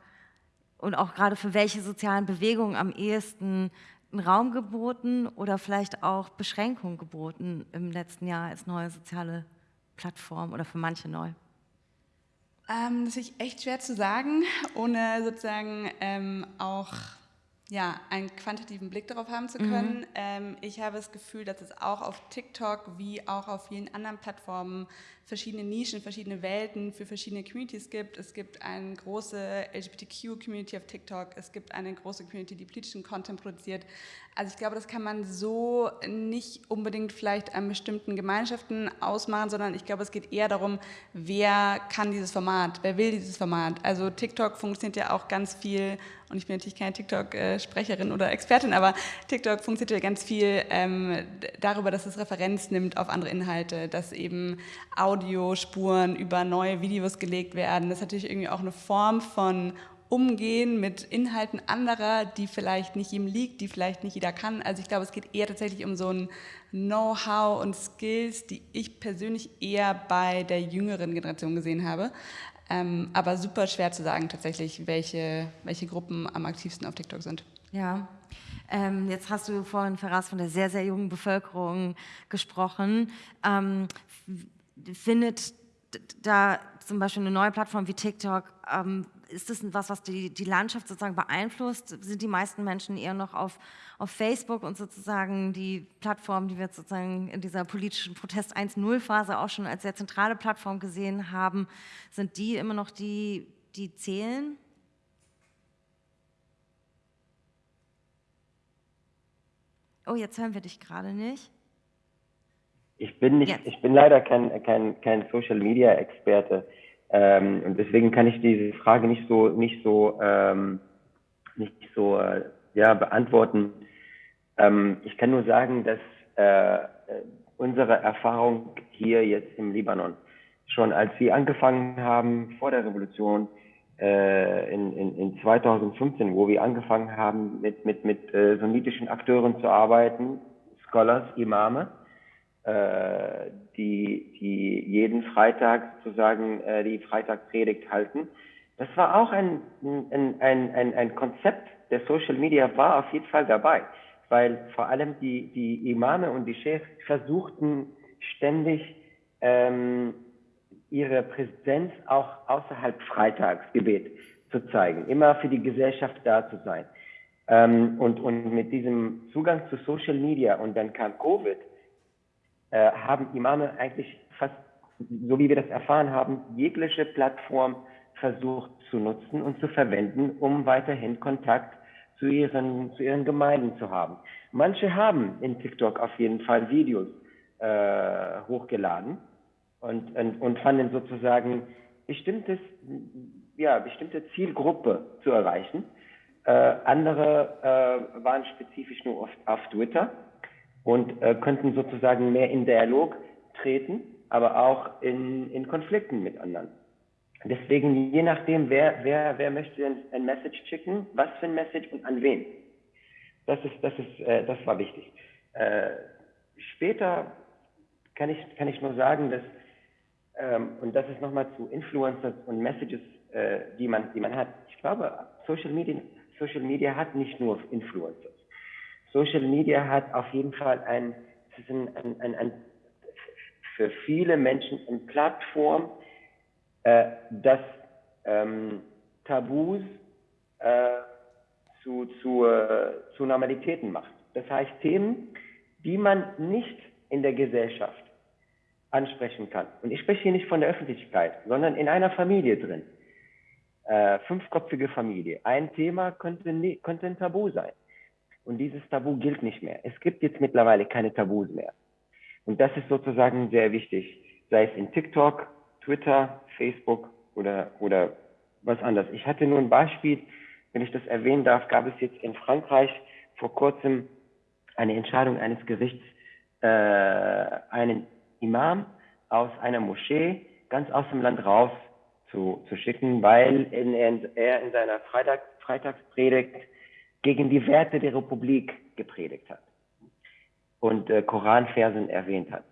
und auch gerade für welche sozialen Bewegungen am ehesten einen Raum geboten oder vielleicht auch Beschränkungen geboten im letzten Jahr als neue soziale Plattform oder für manche neu? Ähm, das ist echt schwer zu sagen, ohne sozusagen ähm, auch ja, einen quantitativen Blick darauf haben zu können. Mhm. Ähm, ich habe das Gefühl, dass es auch auf TikTok wie auch auf vielen anderen Plattformen verschiedene Nischen, verschiedene Welten für verschiedene Communities gibt. Es gibt eine große LGBTQ-Community auf TikTok, es gibt eine große Community, die politischen Content produziert. Also ich glaube, das kann man so nicht unbedingt vielleicht an bestimmten Gemeinschaften ausmachen, sondern ich glaube, es geht eher darum, wer kann dieses Format, wer will dieses Format. Also TikTok funktioniert ja auch ganz viel, und ich bin natürlich keine TikTok-Sprecherin oder Expertin, aber TikTok funktioniert ja ganz viel ähm, darüber, dass es Referenz nimmt auf andere Inhalte, dass eben Audiospuren über neue Videos gelegt werden. Das ist natürlich irgendwie auch eine Form von umgehen mit Inhalten anderer, die vielleicht nicht ihm liegt, die vielleicht nicht jeder kann. Also ich glaube, es geht eher tatsächlich um so ein Know-how und Skills, die ich persönlich eher bei der jüngeren Generation gesehen habe. Ähm, aber super schwer zu sagen tatsächlich, welche, welche Gruppen am aktivsten auf TikTok sind. Ja, ähm, jetzt hast du vorhin, Ferraz, von der sehr, sehr jungen Bevölkerung gesprochen. Ähm, findet da zum Beispiel eine neue Plattform wie TikTok ähm, ist das was, was die, die Landschaft sozusagen beeinflusst? Sind die meisten Menschen eher noch auf, auf Facebook und sozusagen die Plattform, die wir sozusagen in dieser politischen Protest 1.0-Phase auch schon als sehr zentrale Plattform gesehen haben, sind die immer noch die, die zählen? Oh, jetzt hören wir dich gerade nicht. Ich bin nicht, ich bin leider kein, kein, kein Social Media Experte. Ähm, und deswegen kann ich diese Frage nicht so, nicht so, ähm, nicht so äh, ja, beantworten. Ähm, ich kann nur sagen, dass äh, unsere Erfahrung hier jetzt im Libanon, schon als wir angefangen haben vor der Revolution, äh, in, in, in 2015, wo wir angefangen haben, mit, mit, mit äh, sunnitischen Akteuren zu arbeiten, Scholars, Imame, äh, die, die jeden Freitag sozusagen äh, die Freitagspredigt halten. Das war auch ein, ein, ein, ein, ein Konzept der Social Media war auf jeden Fall dabei, weil vor allem die, die Imame und die Chefs versuchten ständig ähm, ihre Präsenz auch außerhalb Freitagsgebet zu zeigen, immer für die Gesellschaft da zu sein. Ähm, und, und mit diesem Zugang zu Social Media und dann kam Covid, äh, haben Imame eigentlich fast, so wie wir das erfahren haben, jegliche Plattform versucht zu nutzen und zu verwenden, um weiterhin Kontakt zu ihren, zu ihren Gemeinden zu haben. Manche haben in TikTok auf jeden Fall Videos äh, hochgeladen und, und, und fanden sozusagen bestimmtes, ja, bestimmte Zielgruppe zu erreichen. Äh, andere äh, waren spezifisch nur auf, auf Twitter und äh, könnten sozusagen mehr in Dialog treten, aber auch in, in Konflikten mit anderen. Deswegen, je nachdem, wer, wer, wer möchte ein, ein Message schicken, was für ein Message und an wen. Das ist, das ist, äh, das war wichtig. Äh, später kann ich, kann ich nur sagen, dass, ähm, und das ist nochmal zu Influencers und Messages, äh, die man, die man hat. Ich glaube, Social Media, Social Media hat nicht nur Influencers. Social Media hat auf jeden Fall ein, ein, ein, ein, für viele Menschen eine Plattform, äh, das ähm, Tabus äh, zu, zu, äh, zu Normalitäten macht. Das heißt Themen, die man nicht in der Gesellschaft ansprechen kann. Und ich spreche hier nicht von der Öffentlichkeit, sondern in einer Familie drin. Äh, fünfköpfige Familie. Ein Thema könnte, könnte ein Tabu sein. Und dieses Tabu gilt nicht mehr. Es gibt jetzt mittlerweile keine Tabus mehr. Und das ist sozusagen sehr wichtig, sei es in TikTok, Twitter, Facebook oder, oder was anderes. Ich hatte nur ein Beispiel, wenn ich das erwähnen darf, gab es jetzt in Frankreich vor kurzem eine Entscheidung eines Gerichts, äh, einen Imam aus einer Moschee ganz aus dem Land raus zu, zu schicken, weil in, er in seiner Freitag, Freitagspredigt gegen die Werte der Republik gepredigt hat und äh, Koranversen erwähnt hat.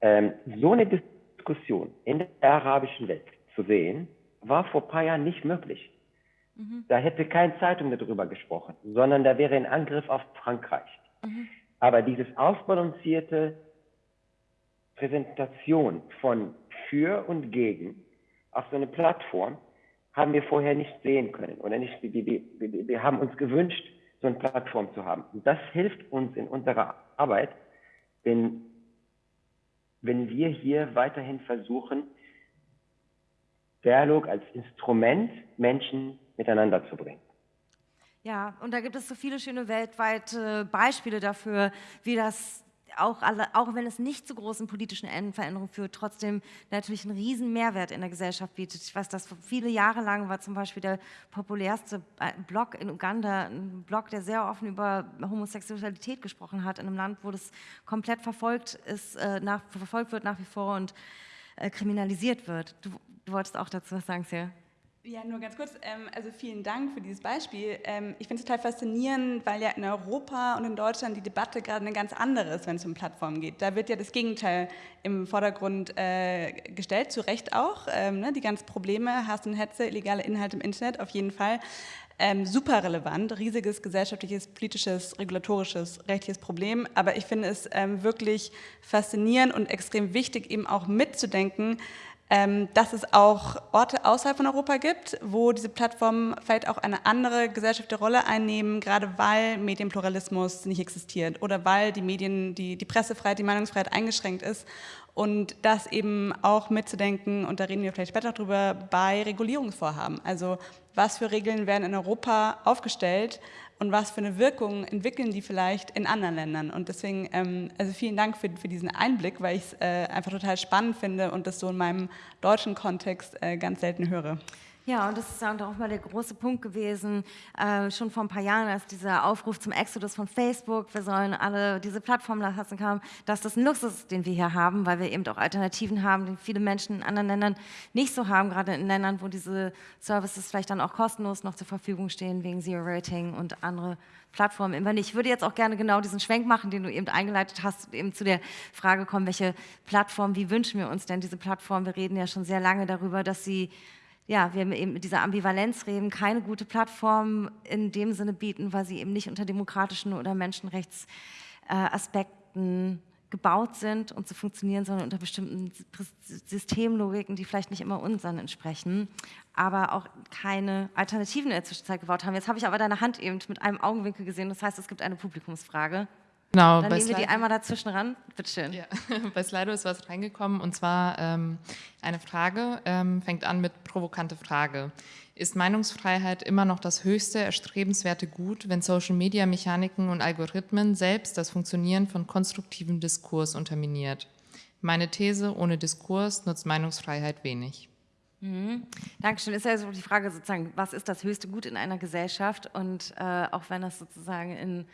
Ähm, so eine Diskussion in der arabischen Welt zu sehen, war vor ein paar Jahren nicht möglich. Mhm. Da hätte keine Zeitung darüber gesprochen, sondern da wäre ein Angriff auf Frankreich. Mhm. Aber dieses ausbalancierte Präsentation von für und gegen auf so eine Plattform haben wir vorher nicht sehen können oder nicht. Wir, wir, wir haben uns gewünscht, so eine Plattform zu haben. Und das hilft uns in unserer Arbeit, denn wenn wir hier weiterhin versuchen, Dialog als Instrument Menschen miteinander zu bringen. Ja, und da gibt es so viele schöne weltweite Beispiele dafür, wie das auch, alle, auch wenn es nicht zu großen politischen Veränderungen führt, trotzdem natürlich einen riesen Mehrwert in der Gesellschaft bietet. Ich weiß, dass viele Jahre lang war zum Beispiel der populärste Blog in Uganda, ein Blog, der sehr offen über Homosexualität gesprochen hat, in einem Land, wo das komplett verfolgt ist, äh, nach, verfolgt wird nach wie vor und äh, kriminalisiert wird. Du, du wolltest auch dazu was sagen, Sia? Ja, nur ganz kurz. Ähm, also vielen Dank für dieses Beispiel. Ähm, ich finde es total faszinierend, weil ja in Europa und in Deutschland die Debatte gerade eine ganz andere ist, wenn es um Plattformen geht. Da wird ja das Gegenteil im Vordergrund äh, gestellt, zu Recht auch. Ähm, ne? Die ganzen Probleme, Hass und Hetze, illegale Inhalte im Internet, auf jeden Fall. Ähm, super relevant, riesiges gesellschaftliches, politisches, regulatorisches, rechtliches Problem. Aber ich finde es ähm, wirklich faszinierend und extrem wichtig, eben auch mitzudenken, dass es auch Orte außerhalb von Europa gibt, wo diese Plattformen vielleicht auch eine andere gesellschaftliche Rolle einnehmen, gerade weil Medienpluralismus nicht existiert oder weil die Medien, die, die Pressefreiheit, die Meinungsfreiheit eingeschränkt ist und das eben auch mitzudenken, und da reden wir vielleicht später drüber, bei Regulierungsvorhaben. Also was für Regeln werden in Europa aufgestellt, und was für eine Wirkung entwickeln die vielleicht in anderen Ländern. Und deswegen, ähm, also vielen Dank für, für diesen Einblick, weil ich es äh, einfach total spannend finde und das so in meinem deutschen Kontext äh, ganz selten höre. Ja, und das ist auch mal der große Punkt gewesen, äh, schon vor ein paar Jahren, als dieser Aufruf zum Exodus von Facebook, wir sollen alle diese Plattform lassen kam, dass das ein Luxus ist, den wir hier haben, weil wir eben auch Alternativen haben, die viele Menschen in anderen Ländern nicht so haben, gerade in Ländern, wo diese Services vielleicht dann auch kostenlos noch zur Verfügung stehen, wegen Zero Rating und andere Plattformen immer nicht. Ich würde jetzt auch gerne genau diesen Schwenk machen, den du eben eingeleitet hast, eben zu der Frage kommen, welche Plattform, wie wünschen wir uns denn diese Plattform? Wir reden ja schon sehr lange darüber, dass sie ja, wir eben mit dieser Ambivalenz reden, keine gute Plattform in dem Sinne bieten, weil sie eben nicht unter demokratischen oder Menschenrechtsaspekten gebaut sind und zu funktionieren, sondern unter bestimmten Systemlogiken, die vielleicht nicht immer unseren entsprechen, aber auch keine Alternativen in der Zwischenzeit gebaut haben. Jetzt habe ich aber deine Hand eben mit einem Augenwinkel gesehen, das heißt, es gibt eine Publikumsfrage. Genau, Dann bei nehmen wir die Slido- einmal dazwischen ran. Bitte schön. Ja, [laughs] bei Slido ist was reingekommen und zwar ähm, eine Frage, ähm, fängt an mit provokante Frage. Ist Meinungsfreiheit immer noch das höchste erstrebenswerte Gut, wenn Social-Media-Mechaniken und Algorithmen selbst das Funktionieren von konstruktivem Diskurs unterminiert? Meine These, ohne Diskurs nutzt Meinungsfreiheit wenig. Dankeschön. Ist ja so die Frage sozusagen, was ist das höchste Gut in einer Gesellschaft? Und äh, auch wenn das sozusagen in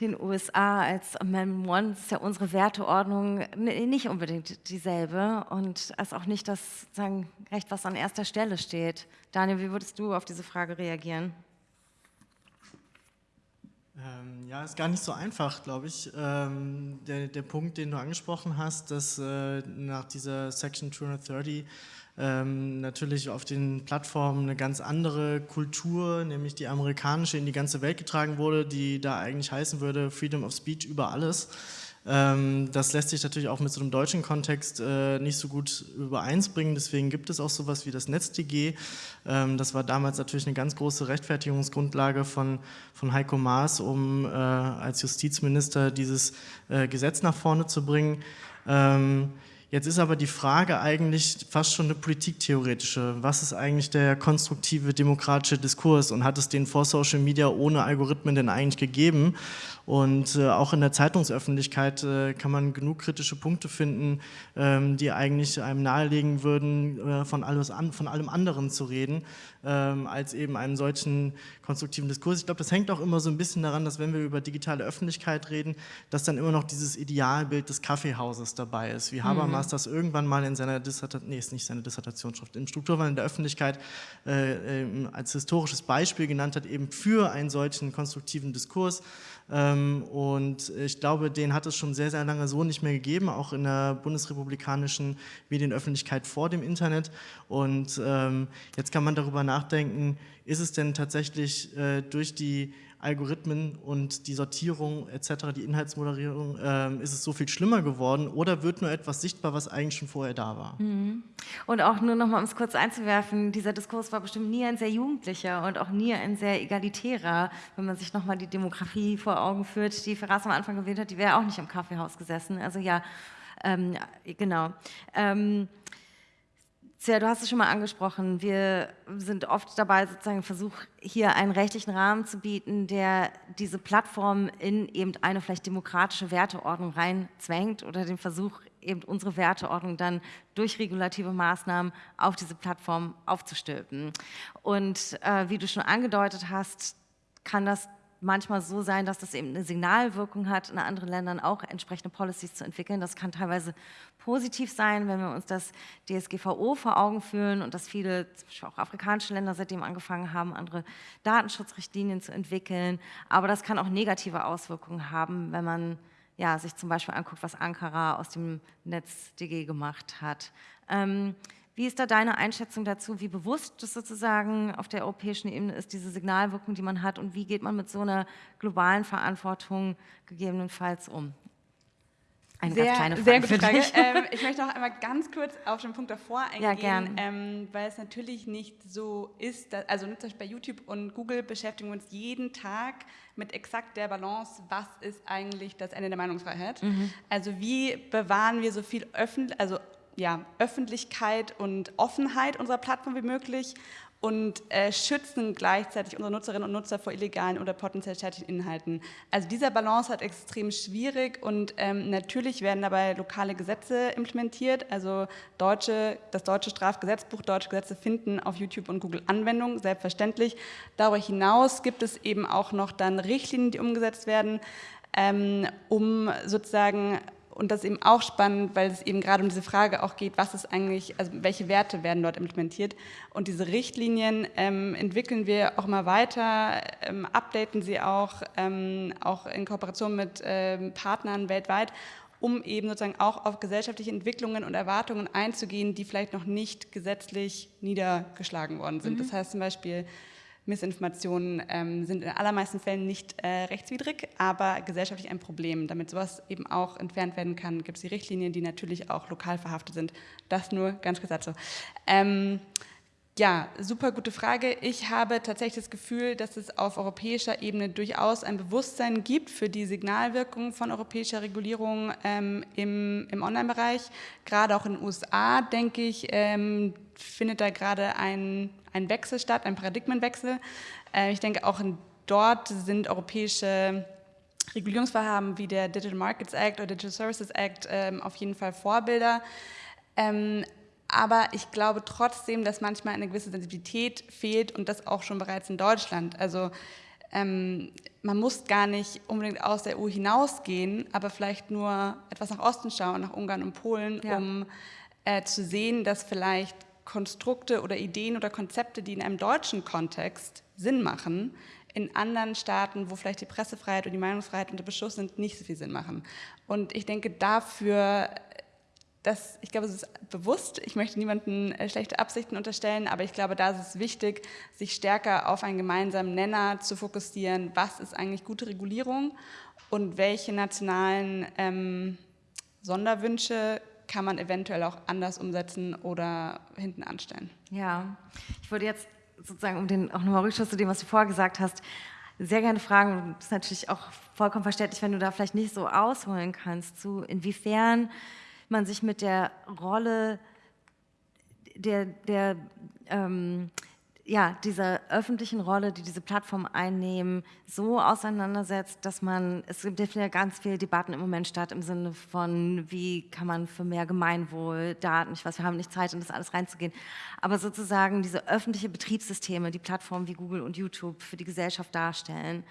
den USA als Amendment One ist ja unsere Werteordnung nicht unbedingt dieselbe und ist auch nicht das sozusagen Recht, was an erster Stelle steht. Daniel, wie würdest du auf diese Frage reagieren? Ähm, ja, ist gar nicht so einfach, glaube ich. Ähm, der, der Punkt, den du angesprochen hast, dass äh, nach dieser Section 230 ähm, natürlich auf den Plattformen eine ganz andere Kultur, nämlich die amerikanische, in die ganze Welt getragen wurde, die da eigentlich heißen würde Freedom of Speech über alles. Ähm, das lässt sich natürlich auch mit so einem deutschen Kontext äh, nicht so gut übereinsbringen. Deswegen gibt es auch sowas wie das NetzDG. Ähm, das war damals natürlich eine ganz große Rechtfertigungsgrundlage von, von Heiko Maas, um äh, als Justizminister dieses äh, Gesetz nach vorne zu bringen. Ähm, Jetzt ist aber die Frage eigentlich fast schon eine politiktheoretische. Was ist eigentlich der konstruktive demokratische Diskurs und hat es den vor Social Media ohne Algorithmen denn eigentlich gegeben? Und äh, auch in der Zeitungsöffentlichkeit äh, kann man genug kritische Punkte finden, ähm, die eigentlich einem nahelegen würden, äh, von, alles an, von allem anderen zu reden, ähm, als eben einen solchen konstruktiven Diskurs. Ich glaube, das hängt auch immer so ein bisschen daran, dass wenn wir über digitale Öffentlichkeit reden, dass dann immer noch dieses Idealbild des Kaffeehauses dabei ist, wie Habermas das irgendwann mal in seiner Dissertation, nee, ist nicht seine Dissertationsschrift, im Strukturwandel der Öffentlichkeit äh, ähm, als historisches Beispiel genannt hat, eben für einen solchen konstruktiven Diskurs. Ähm, und ich glaube, den hat es schon sehr, sehr lange so nicht mehr gegeben, auch in der bundesrepublikanischen Medienöffentlichkeit vor dem Internet. Und ähm, jetzt kann man darüber nachdenken, ist es denn tatsächlich äh, durch die Algorithmen und die Sortierung etc., die Inhaltsmoderierung, ähm, ist es so viel schlimmer geworden oder wird nur etwas sichtbar, was eigentlich schon vorher da war? Und auch nur noch mal, um es kurz einzuwerfen, dieser Diskurs war bestimmt nie ein sehr jugendlicher und auch nie ein sehr egalitärer. Wenn man sich noch mal die Demografie vor Augen führt, die Ferraz am Anfang gewählt hat, die wäre auch nicht im Kaffeehaus gesessen. Also ja, ähm, genau. Ähm, Sia, du hast es schon mal angesprochen. Wir sind oft dabei, sozusagen Versuch, hier einen rechtlichen Rahmen zu bieten, der diese Plattform in eben eine vielleicht demokratische Werteordnung reinzwängt oder den Versuch, eben unsere Werteordnung dann durch regulative Maßnahmen auf diese Plattform aufzustülpen. Und äh, wie du schon angedeutet hast, kann das manchmal so sein, dass das eben eine Signalwirkung hat, in anderen Ländern auch entsprechende Policies zu entwickeln. Das kann teilweise positiv sein, wenn wir uns das DSGVO vor Augen führen und dass viele, zum Beispiel auch afrikanische Länder seitdem angefangen haben, andere Datenschutzrichtlinien zu entwickeln. Aber das kann auch negative Auswirkungen haben, wenn man ja, sich zum Beispiel anguckt, was Ankara aus dem NetzDG gemacht hat. Ähm, wie ist da deine Einschätzung dazu? Wie bewusst das sozusagen auf der europäischen Ebene ist, diese Signalwirkung, die man hat? Und wie geht man mit so einer globalen Verantwortung gegebenenfalls um? Eine Sehr, ganz kleine Frage sehr gute für Frage. dich. Ähm, ich möchte noch einmal ganz kurz auf den Punkt davor eingehen, Ja, gern. Ähm, weil es natürlich nicht so ist, dass, also zum Beispiel bei YouTube und Google beschäftigen wir uns jeden Tag mit exakt der Balance, was ist eigentlich das Ende der Meinungsfreiheit? Mhm. Also wie bewahren wir so viel Öffentlich also, ja, Öffentlichkeit und Offenheit unserer Plattform wie möglich und äh, schützen gleichzeitig unsere Nutzerinnen und Nutzer vor illegalen oder potenziell schädlichen Inhalten. Also dieser Balance hat extrem schwierig und ähm, natürlich werden dabei lokale Gesetze implementiert. Also deutsche, das deutsche Strafgesetzbuch, deutsche Gesetze finden auf YouTube und Google Anwendung, selbstverständlich. Darüber hinaus gibt es eben auch noch dann Richtlinien, die umgesetzt werden, ähm, um sozusagen und das ist eben auch spannend, weil es eben gerade um diese Frage auch geht, was ist eigentlich, also welche Werte werden dort implementiert. Und diese Richtlinien ähm, entwickeln wir auch immer weiter, ähm, updaten sie auch, ähm, auch in Kooperation mit ähm, Partnern weltweit, um eben sozusagen auch auf gesellschaftliche Entwicklungen und Erwartungen einzugehen, die vielleicht noch nicht gesetzlich niedergeschlagen worden sind. Das heißt zum Beispiel, Missinformationen ähm, sind in allermeisten Fällen nicht äh, rechtswidrig, aber gesellschaftlich ein Problem. Damit sowas eben auch entfernt werden kann, gibt es die Richtlinien, die natürlich auch lokal verhaftet sind. Das nur ganz kurz dazu. Ähm, Ja, super gute Frage. Ich habe tatsächlich das Gefühl, dass es auf europäischer Ebene durchaus ein Bewusstsein gibt für die Signalwirkung von europäischer Regulierung ähm, im, im Online-Bereich. Gerade auch in den USA, denke ich, ähm, findet da gerade ein, ein Wechsel statt, ein Paradigmenwechsel. Äh, ich denke, auch dort sind europäische Regulierungsvorhaben wie der Digital Markets Act oder Digital Services Act ähm, auf jeden Fall Vorbilder. Ähm, aber ich glaube trotzdem, dass manchmal eine gewisse Sensibilität fehlt und das auch schon bereits in Deutschland. Also ähm, man muss gar nicht unbedingt aus der EU hinausgehen, aber vielleicht nur etwas nach Osten schauen, nach Ungarn und Polen, ja. um äh, zu sehen, dass vielleicht Konstrukte oder Ideen oder Konzepte, die in einem deutschen Kontext Sinn machen, in anderen Staaten, wo vielleicht die Pressefreiheit und die Meinungsfreiheit unter Beschuss sind, nicht so viel Sinn machen. Und ich denke, dafür das, ich glaube, es ist bewusst, ich möchte niemandem äh, schlechte Absichten unterstellen, aber ich glaube, da ist es wichtig, sich stärker auf einen gemeinsamen Nenner zu fokussieren, was ist eigentlich gute Regulierung und welche nationalen ähm, Sonderwünsche kann man eventuell auch anders umsetzen oder hinten anstellen. Ja, ich würde jetzt sozusagen, um den auch nochmal Rückschluss zu dem, was du vorher gesagt hast, sehr gerne fragen, das ist natürlich auch vollkommen verständlich, wenn du da vielleicht nicht so ausholen kannst, zu inwiefern man sich mit der Rolle der, der ähm, ja, dieser öffentlichen Rolle, die diese Plattformen einnehmen, so auseinandersetzt, dass man, es gibt ja ganz viele Debatten im Moment statt im Sinne von, wie kann man für mehr Gemeinwohl, Daten, ich weiß, wir haben nicht Zeit, in das alles reinzugehen, aber sozusagen diese öffentliche Betriebssysteme, die Plattformen wie Google und YouTube für die Gesellschaft darstellen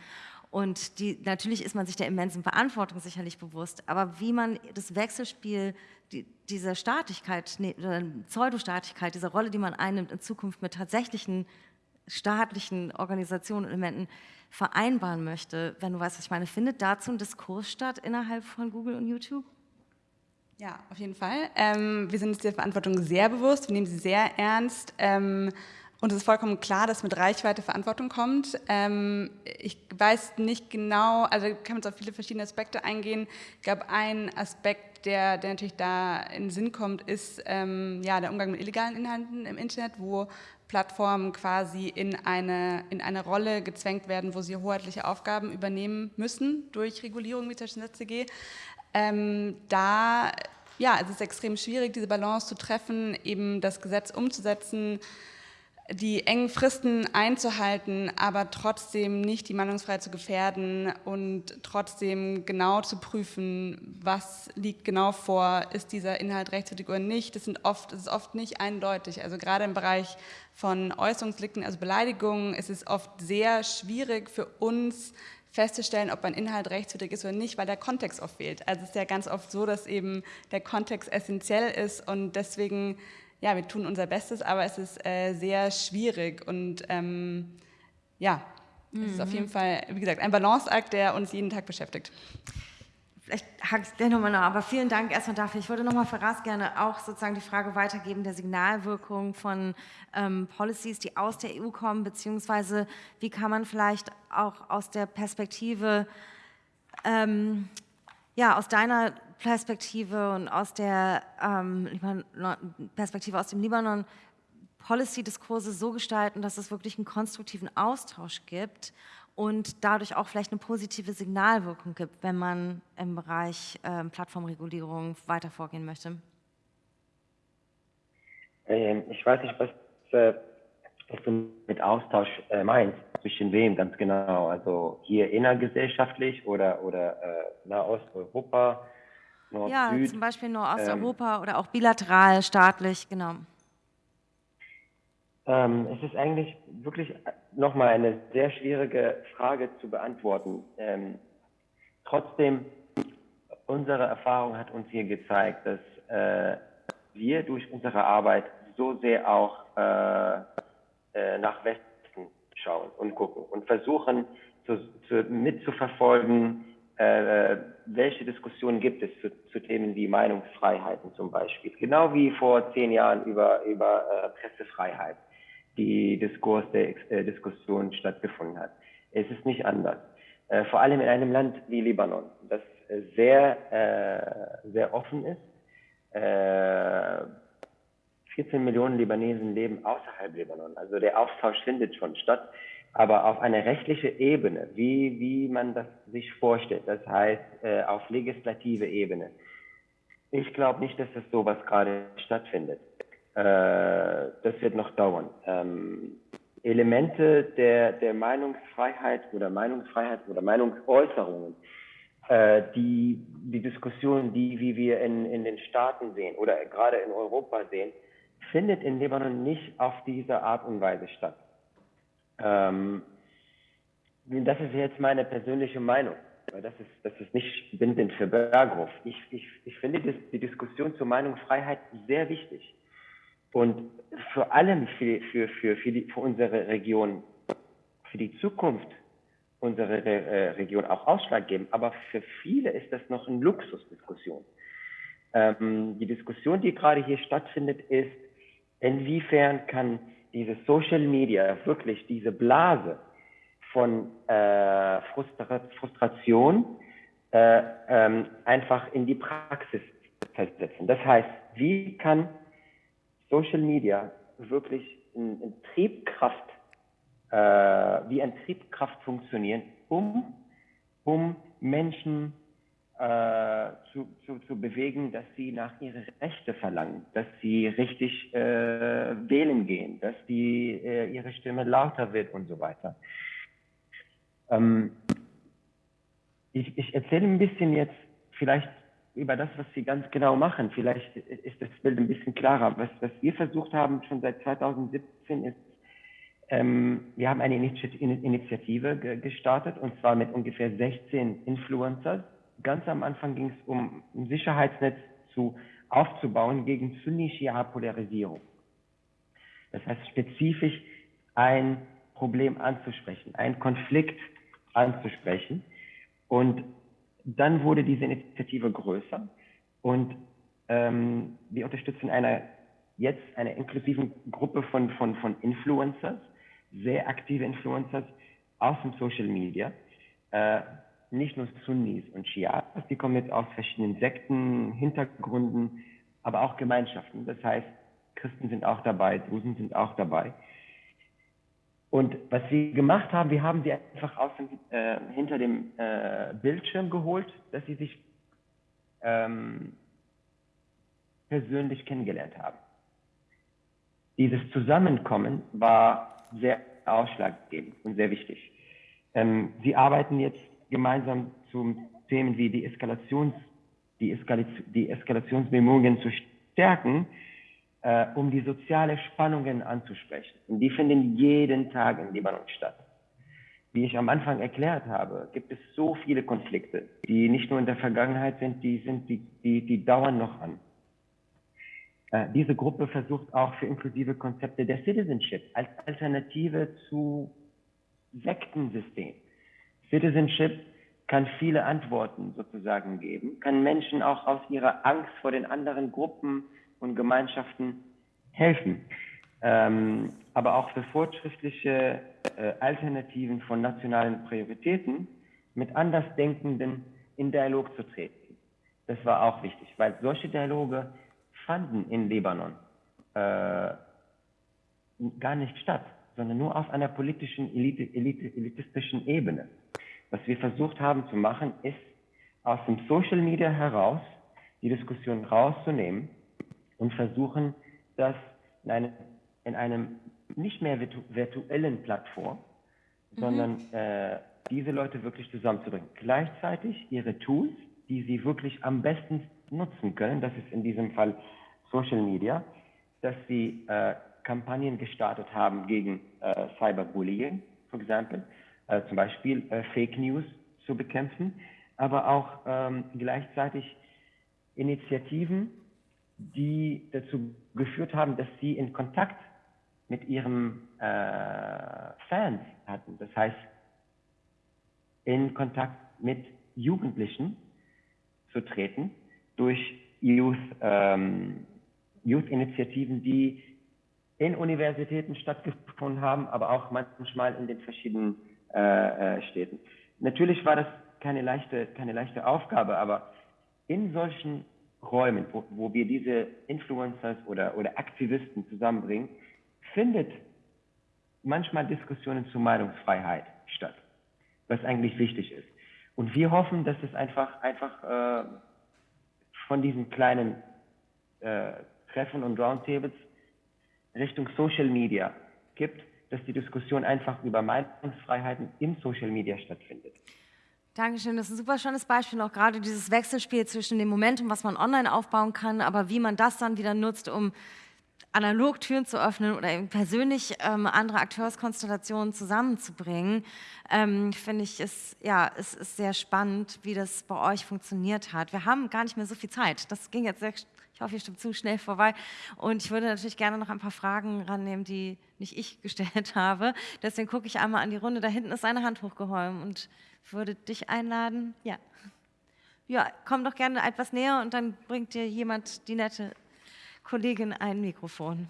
und die, natürlich ist man sich der immensen Verantwortung sicherlich bewusst, aber wie man das Wechselspiel die, dieser Staatlichkeit, nee, Pseudostaatlichkeit, dieser Rolle, die man einnimmt, in Zukunft mit tatsächlichen staatlichen Organisationen und Elementen vereinbaren möchte, wenn du weißt, was ich meine, findet dazu ein Diskurs statt innerhalb von Google und YouTube? Ja, auf jeden Fall. Ähm, wir sind uns der Verantwortung sehr bewusst, wir nehmen sie sehr ernst. Ähm, und es ist vollkommen klar, dass mit Reichweite Verantwortung kommt. Ähm, ich weiß nicht genau, also kann man auf viele verschiedene Aspekte eingehen. Ich glaube, ein Aspekt, der, der natürlich da in den Sinn kommt, ist ähm, ja, der Umgang mit illegalen Inhalten im Internet, wo Plattformen quasi in eine, in eine Rolle gezwängt werden, wo sie hoheitliche Aufgaben übernehmen müssen durch Regulierung zum Beispiel ZCG. Ähm, da ja, es ist extrem schwierig, diese Balance zu treffen, eben das Gesetz umzusetzen, die engen Fristen einzuhalten, aber trotzdem nicht die Meinungsfreiheit zu gefährden und trotzdem genau zu prüfen, was liegt genau vor, ist dieser Inhalt rechtswidrig oder nicht. Das, sind oft, das ist oft nicht eindeutig. Also gerade im Bereich von Äußerungsdelikten, also Beleidigungen, ist es oft sehr schwierig für uns festzustellen, ob ein Inhalt rechtswidrig ist oder nicht, weil der Kontext oft fehlt. Also es ist ja ganz oft so, dass eben der Kontext essentiell ist und deswegen ja, wir tun unser Bestes, aber es ist äh, sehr schwierig und ähm, ja, mhm. es ist auf jeden mhm. Fall, wie gesagt, ein Balanceakt, der uns jeden Tag beschäftigt. Vielleicht hake ich dir nochmal nach, aber vielen Dank erstmal dafür. Ich würde nochmal für Ras gerne auch sozusagen die Frage weitergeben der Signalwirkung von ähm, Policies, die aus der EU kommen, beziehungsweise wie kann man vielleicht auch aus der Perspektive ähm, ja, aus deiner Perspektive und aus der ähm, Perspektive aus dem Libanon Policy-Diskurse so gestalten, dass es wirklich einen konstruktiven Austausch gibt und dadurch auch vielleicht eine positive Signalwirkung gibt, wenn man im Bereich ähm, Plattformregulierung weiter vorgehen möchte? Ähm, ich weiß nicht, was, äh, was du mit Austausch äh, meinst. Zwischen wem ganz genau? Also hier innergesellschaftlich oder, oder äh, Nahosteuropa? Nord ja, Süd. zum Beispiel Nordosteuropa ähm, oder auch bilateral, staatlich, genau. Ähm, es ist eigentlich wirklich nochmal eine sehr schwierige Frage zu beantworten. Ähm, trotzdem, unsere Erfahrung hat uns hier gezeigt, dass äh, wir durch unsere Arbeit so sehr auch äh, äh, nach Westen schauen und gucken und versuchen zu, zu, mitzuverfolgen, äh, welche Diskussionen gibt es zu, zu, Themen wie Meinungsfreiheiten zum Beispiel. Genau wie vor zehn Jahren über, über äh, Pressefreiheit die Diskurs der äh, Diskussion stattgefunden hat. Es ist nicht anders. Äh, vor allem in einem Land wie Libanon, das sehr, äh, sehr offen ist, äh, 14 Millionen Libanesen leben außerhalb Libanon. Also der Austausch findet schon statt, aber auf einer rechtlichen Ebene, wie, wie man das sich vorstellt. Das heißt, äh, auf legislative Ebene. Ich glaube nicht, dass das sowas gerade stattfindet. Äh, das wird noch dauern. Ähm, Elemente der, der Meinungsfreiheit oder Meinungsfreiheit oder Meinungsäußerungen, äh, die, die Diskussion, die wie wir in, in den Staaten sehen oder gerade in Europa sehen, findet in Libanon nicht auf diese Art und Weise statt. Ähm, das ist jetzt meine persönliche Meinung, das ist, das ist nicht bindend für Berghof. Ich, ich, ich finde das, die Diskussion zur Meinungsfreiheit sehr wichtig. Und vor allem für, für, für, für, die, für unsere Region, für die Zukunft unserer äh, Region auch ausschlaggebend. Aber für viele ist das noch eine Luxusdiskussion. Ähm, die Diskussion, die gerade hier stattfindet, ist, inwiefern kann diese Social Media wirklich diese Blase von äh, Frustra Frustration äh, ähm, einfach in die Praxis festsetzen. Das heißt, wie kann Social Media wirklich in, in Triebkraft, äh, wie ein Triebkraft funktionieren, um, um Menschen äh, zu, zu, zu bewegen, dass sie nach ihre Rechte verlangen, dass sie richtig äh, wählen gehen, dass die, äh, ihre Stimme lauter wird und so weiter. Ähm, ich, ich erzähle ein bisschen jetzt vielleicht über das, was Sie ganz genau machen. Vielleicht ist das Bild ein bisschen klarer. Was, was wir versucht haben schon seit 2017 ist, ähm, wir haben eine Initiative gestartet und zwar mit ungefähr 16 Influencers ganz am Anfang ging es um ein Sicherheitsnetz zu, aufzubauen gegen Sunni-Shia-Polarisierung. Das heißt spezifisch ein Problem anzusprechen, einen Konflikt anzusprechen. Und dann wurde diese Initiative größer und ähm, wir unterstützen eine, jetzt eine inklusive Gruppe von, von, von Influencers, sehr aktive Influencers aus dem Social Media, äh, nicht nur Sunnis und Schias, die kommen jetzt aus verschiedenen Sekten, Hintergründen, aber auch Gemeinschaften. Das heißt, Christen sind auch dabei, Drusen sind auch dabei. Und was wir gemacht haben, wir haben sie einfach aus dem, äh, hinter dem äh, Bildschirm geholt, dass sie sich ähm, persönlich kennengelernt haben. Dieses Zusammenkommen war sehr ausschlaggebend und sehr wichtig. Ähm, sie arbeiten jetzt gemeinsam zu Themen wie die, Eskalations, die, Eskalation, die Eskalationsbemühungen zu stärken, äh, um die sozialen Spannungen anzusprechen. Und die finden jeden Tag in Libanon statt. Wie ich am Anfang erklärt habe, gibt es so viele Konflikte, die nicht nur in der Vergangenheit sind, die, sind, die, die, die dauern noch an. Äh, diese Gruppe versucht auch für inklusive Konzepte der Citizenship als Alternative zu Sektensystem Citizenship kann viele Antworten sozusagen geben, kann Menschen auch aus ihrer Angst vor den anderen Gruppen und Gemeinschaften helfen. Ähm, aber auch für fortschrittliche äh, Alternativen von nationalen Prioritäten mit Andersdenkenden in Dialog zu treten. Das war auch wichtig, weil solche Dialoge fanden in Libanon äh, gar nicht statt, sondern nur auf einer politischen, elite, elite, elitistischen Ebene. Was wir versucht haben zu machen, ist aus dem Social Media heraus die Diskussion rauszunehmen und versuchen, das in einem, in einem nicht mehr virtu virtuellen Plattform, mhm. sondern äh, diese Leute wirklich zusammenzubringen. Gleichzeitig ihre Tools, die sie wirklich am besten nutzen können, das ist in diesem Fall Social Media, dass sie äh, Kampagnen gestartet haben gegen äh, Cyberbullying, for example, äh, zum Beispiel äh, Fake News zu bekämpfen, aber auch ähm, gleichzeitig Initiativen, die dazu geführt haben, dass sie in Kontakt mit ihren äh, Fans hatten. Das heißt, in Kontakt mit Jugendlichen zu treten durch Youth, ähm, Youth-Initiativen, die in Universitäten stattgefunden haben, aber auch manchmal in den verschiedenen äh, äh, Städten. Natürlich war das keine leichte, keine leichte Aufgabe, aber in solchen Räumen, wo, wo wir diese Influencers oder, oder Aktivisten zusammenbringen, findet manchmal Diskussionen zur Meinungsfreiheit statt, was eigentlich wichtig ist. Und wir hoffen, dass es einfach, einfach äh, von diesen kleinen äh, Treffen und Roundtables Richtung Social Media gibt, dass die Diskussion einfach über Meinungsfreiheiten im Social Media stattfindet. Dankeschön, das ist ein super schönes Beispiel, auch gerade dieses Wechselspiel zwischen dem Momentum, was man online aufbauen kann, aber wie man das dann wieder nutzt, um analog Türen zu öffnen oder persönlich ähm, andere Akteurskonstellationen zusammenzubringen, ähm, finde ich, ist, ja, es ist sehr spannend, wie das bei euch funktioniert hat. Wir haben gar nicht mehr so viel Zeit. Das ging jetzt sehr, ich hoffe, ihr stimmt zu schnell vorbei. Und ich würde natürlich gerne noch ein paar Fragen rannehmen, die nicht ich gestellt [laughs] habe. Deswegen gucke ich einmal an die Runde. Da hinten ist eine Hand hochgeholfen und würde dich einladen. Ja. Ja, komm doch gerne etwas näher und dann bringt dir jemand die nette Kollegin ein Mikrofon.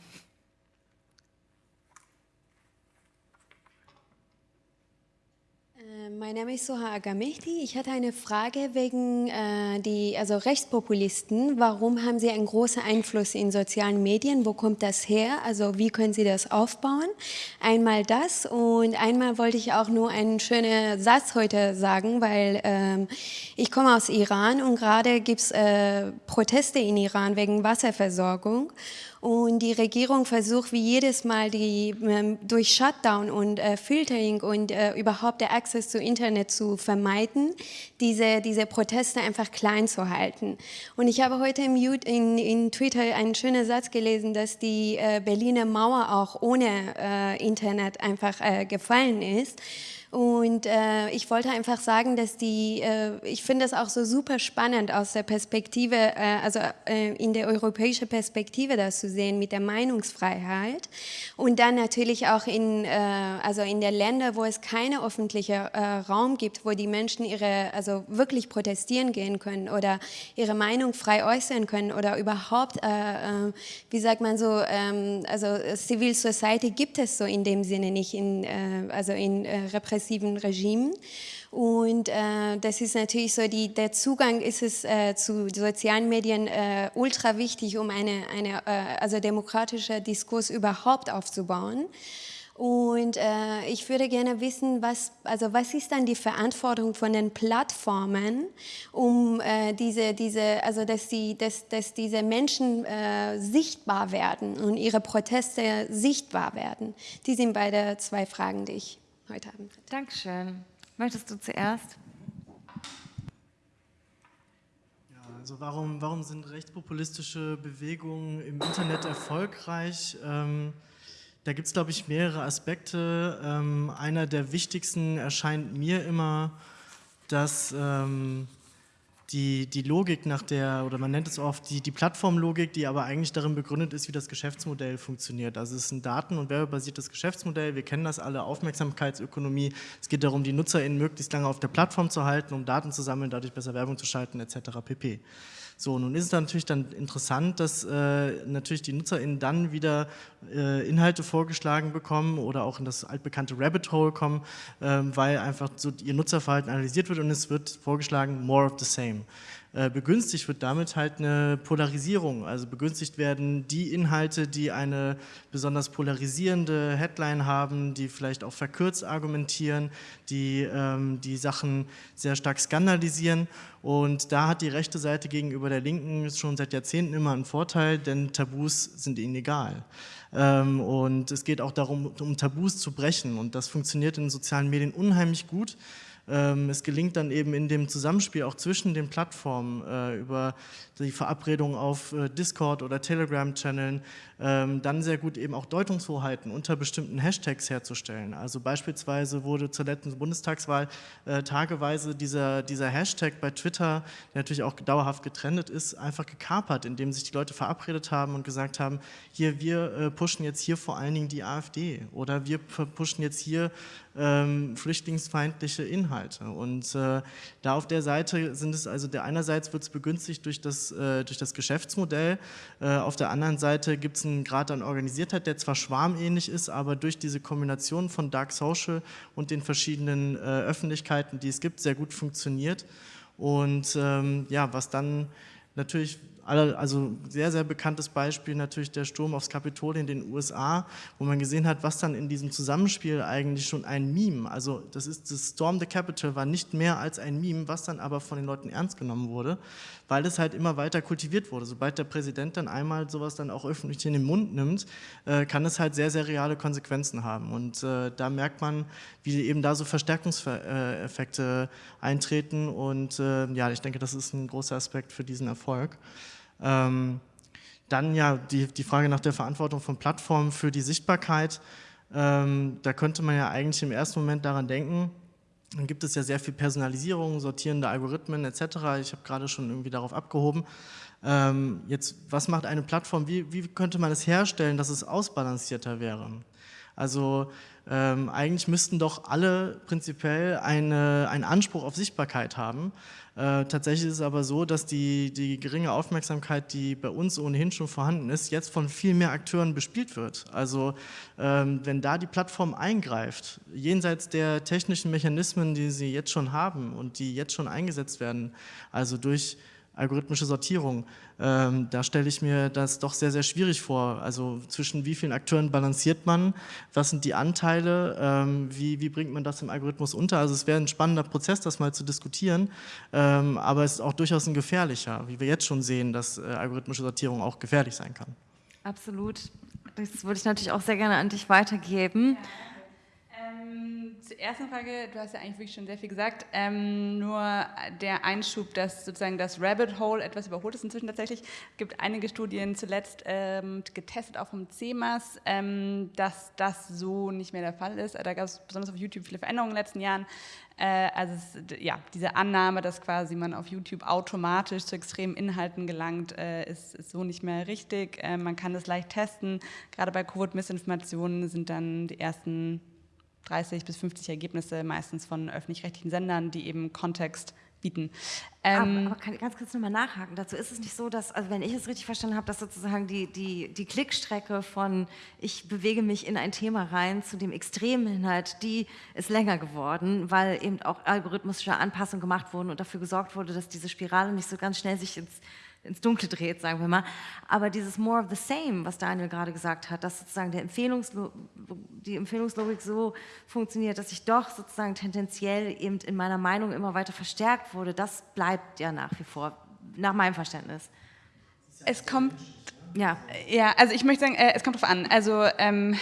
Mein Name ist Soha Agamehdi. Ich hatte eine Frage wegen äh, die also Rechtspopulisten. Warum haben sie einen großen Einfluss in sozialen Medien? Wo kommt das her? Also wie können sie das aufbauen? Einmal das und einmal wollte ich auch nur einen schönen Satz heute sagen, weil ähm, ich komme aus Iran und gerade gibt es äh, Proteste in Iran wegen Wasserversorgung. Und die Regierung versucht wie jedes Mal die, ähm, durch Shutdown und äh, Filtering und äh, überhaupt der Access zu Internet zu vermeiden, diese, diese Proteste einfach klein zu halten. Und ich habe heute im, in, in Twitter einen schönen Satz gelesen, dass die äh, Berliner Mauer auch ohne äh, Internet einfach äh, gefallen ist. Und äh, ich wollte einfach sagen, dass die, äh, ich finde das auch so super spannend aus der Perspektive, äh, also äh, in der europäischen Perspektive das zu sehen mit der Meinungsfreiheit. Und dann natürlich auch in, äh, also in der Länder, wo es keinen öffentlichen äh, Raum gibt, wo die Menschen ihre, also wirklich protestieren gehen können oder ihre Meinung frei äußern können oder überhaupt, wie sagt man so, ähm, also Civil Society gibt es so in dem Sinne nicht, in, also in Repräsentation repressiven Regimen. Und äh, das ist natürlich so, die, der Zugang ist es äh, zu sozialen Medien äh, ultra wichtig, um eine, eine äh, also demokratischer Diskurs überhaupt aufzubauen. Und äh, ich würde gerne wissen, was, also was ist dann die Verantwortung von den Plattformen, um äh, diese, diese, also dass, die, dass, dass diese Menschen äh, sichtbar werden und ihre Proteste sichtbar werden. Die sind beide zwei Fragen, die ich heute Abend. Dankeschön. Möchtest du zuerst? Ja, also warum, warum sind rechtspopulistische Bewegungen im Internet erfolgreich? Ähm, da gibt es, glaube ich, mehrere Aspekte. Ähm, einer der wichtigsten erscheint mir immer, dass ähm, die, die Logik nach der, oder man nennt es oft die, die Plattformlogik, die aber eigentlich darin begründet ist, wie das Geschäftsmodell funktioniert. Also es ist ein daten- und werbebasiertes Geschäftsmodell, wir kennen das alle, Aufmerksamkeitsökonomie. Es geht darum, die NutzerInnen möglichst lange auf der Plattform zu halten, um Daten zu sammeln, dadurch besser Werbung zu schalten etc. pp. So, nun ist es natürlich dann interessant, dass äh, natürlich die NutzerInnen dann wieder äh, Inhalte vorgeschlagen bekommen oder auch in das altbekannte Rabbit Hole kommen, äh, weil einfach so ihr Nutzerverhalten analysiert wird und es wird vorgeschlagen, more of the same. Äh, begünstigt wird damit halt eine Polarisierung. Also begünstigt werden die Inhalte, die eine besonders polarisierende Headline haben, die vielleicht auch verkürzt argumentieren, die ähm, die Sachen sehr stark skandalisieren. Und da hat die rechte Seite gegenüber der Linken schon seit Jahrzehnten immer einen Vorteil, denn Tabus sind ihnen egal. Ähm, und es geht auch darum, um Tabus zu brechen. Und das funktioniert in sozialen Medien unheimlich gut. Ähm, es gelingt dann eben in dem Zusammenspiel auch zwischen den Plattformen äh, über die Verabredung auf äh, Discord oder Telegram-Channeln ähm, dann sehr gut eben auch Deutungshoheiten unter bestimmten Hashtags herzustellen. Also beispielsweise wurde zur letzten Bundestagswahl äh, tageweise dieser, dieser Hashtag bei Twitter, der natürlich auch dauerhaft getrennt ist, einfach gekapert, indem sich die Leute verabredet haben und gesagt haben, hier, wir pushen jetzt hier vor allen Dingen die AfD oder wir pushen jetzt hier ähm, flüchtlingsfeindliche Inhalte. Und äh, da auf der Seite sind es also, der einerseits wird es begünstigt durch das, äh, durch das Geschäftsmodell, äh, auf der anderen Seite gibt es einen Grad an Organisiertheit, der zwar schwarmähnlich ist, aber durch diese Kombination von Dark Social und den verschiedenen äh, Öffentlichkeiten, die es gibt, sehr gut funktioniert. Und ähm, ja, was dann natürlich also sehr, sehr bekanntes Beispiel natürlich der Sturm aufs Kapitol in den USA, wo man gesehen hat, was dann in diesem Zusammenspiel eigentlich schon ein Meme, also das ist das Storm the Capitol war nicht mehr als ein Meme, was dann aber von den Leuten ernst genommen wurde, weil es halt immer weiter kultiviert wurde. Sobald der Präsident dann einmal sowas dann auch öffentlich in den Mund nimmt, äh, kann es halt sehr, sehr reale Konsequenzen haben. Und äh, da merkt man, wie eben da so Verstärkungseffekte eintreten. Und äh, ja, ich denke, das ist ein großer Aspekt für diesen Erfolg. Ähm, dann ja die, die Frage nach der Verantwortung von Plattformen für die Sichtbarkeit. Ähm, da könnte man ja eigentlich im ersten Moment daran denken, dann gibt es ja sehr viel Personalisierung, sortierende Algorithmen etc. Ich habe gerade schon irgendwie darauf abgehoben. Ähm, jetzt, was macht eine Plattform? Wie, wie könnte man es herstellen, dass es ausbalancierter wäre? Also ähm, eigentlich müssten doch alle prinzipiell eine, einen Anspruch auf Sichtbarkeit haben. Äh, tatsächlich ist es aber so, dass die, die geringe Aufmerksamkeit, die bei uns ohnehin schon vorhanden ist, jetzt von viel mehr Akteuren bespielt wird. Also ähm, wenn da die Plattform eingreift, jenseits der technischen Mechanismen, die sie jetzt schon haben und die jetzt schon eingesetzt werden, also durch algorithmische Sortierung. Ähm, da stelle ich mir das doch sehr, sehr schwierig vor. Also zwischen wie vielen Akteuren balanciert man, was sind die Anteile, ähm, wie, wie bringt man das im Algorithmus unter? Also es wäre ein spannender Prozess, das mal zu diskutieren, ähm, aber es ist auch durchaus ein gefährlicher, wie wir jetzt schon sehen, dass äh, algorithmische Sortierung auch gefährlich sein kann. Absolut. Das würde ich natürlich auch sehr gerne an dich weitergeben. Ja. Ähm, zur ersten Frage, du hast ja eigentlich wirklich schon sehr viel gesagt, ähm, nur der Einschub, dass sozusagen das Rabbit Hole etwas überholt ist inzwischen tatsächlich. Es gibt einige Studien zuletzt ähm, getestet, auch vom CEMAS, ähm, dass das so nicht mehr der Fall ist. Da gab es besonders auf YouTube viele Veränderungen in den letzten Jahren. Äh, also es, ja, diese Annahme, dass quasi man auf YouTube automatisch zu extremen Inhalten gelangt, äh, ist, ist, so nicht mehr richtig. Äh, man kann das leicht testen. Gerade bei Covid-Missinformationen sind dann die ersten 30 bis 50 Ergebnisse, meistens von öffentlich-rechtlichen Sendern, die eben Kontext bieten. Ähm, aber, aber kann, ganz kurz nochmal nachhaken. Dazu ist es nicht so, dass, also wenn ich es richtig verstanden habe, dass sozusagen die, die, die Klickstrecke von ich bewege mich in ein Thema rein zu dem extremen Inhalt, die ist länger geworden, weil eben auch algorithmische Anpassungen gemacht wurden und dafür gesorgt wurde, dass diese Spirale nicht so ganz schnell sich ins ins Dunkle dreht, sagen wir mal. Aber dieses More of the Same, was Daniel gerade gesagt hat, dass sozusagen der Empfehlungslo die Empfehlungslogik so funktioniert, dass ich doch sozusagen tendenziell eben in meiner Meinung immer weiter verstärkt wurde, das bleibt ja nach wie vor, nach meinem Verständnis. Es kommt, ja, ja also ich möchte sagen, äh, es kommt darauf an. Also ähm,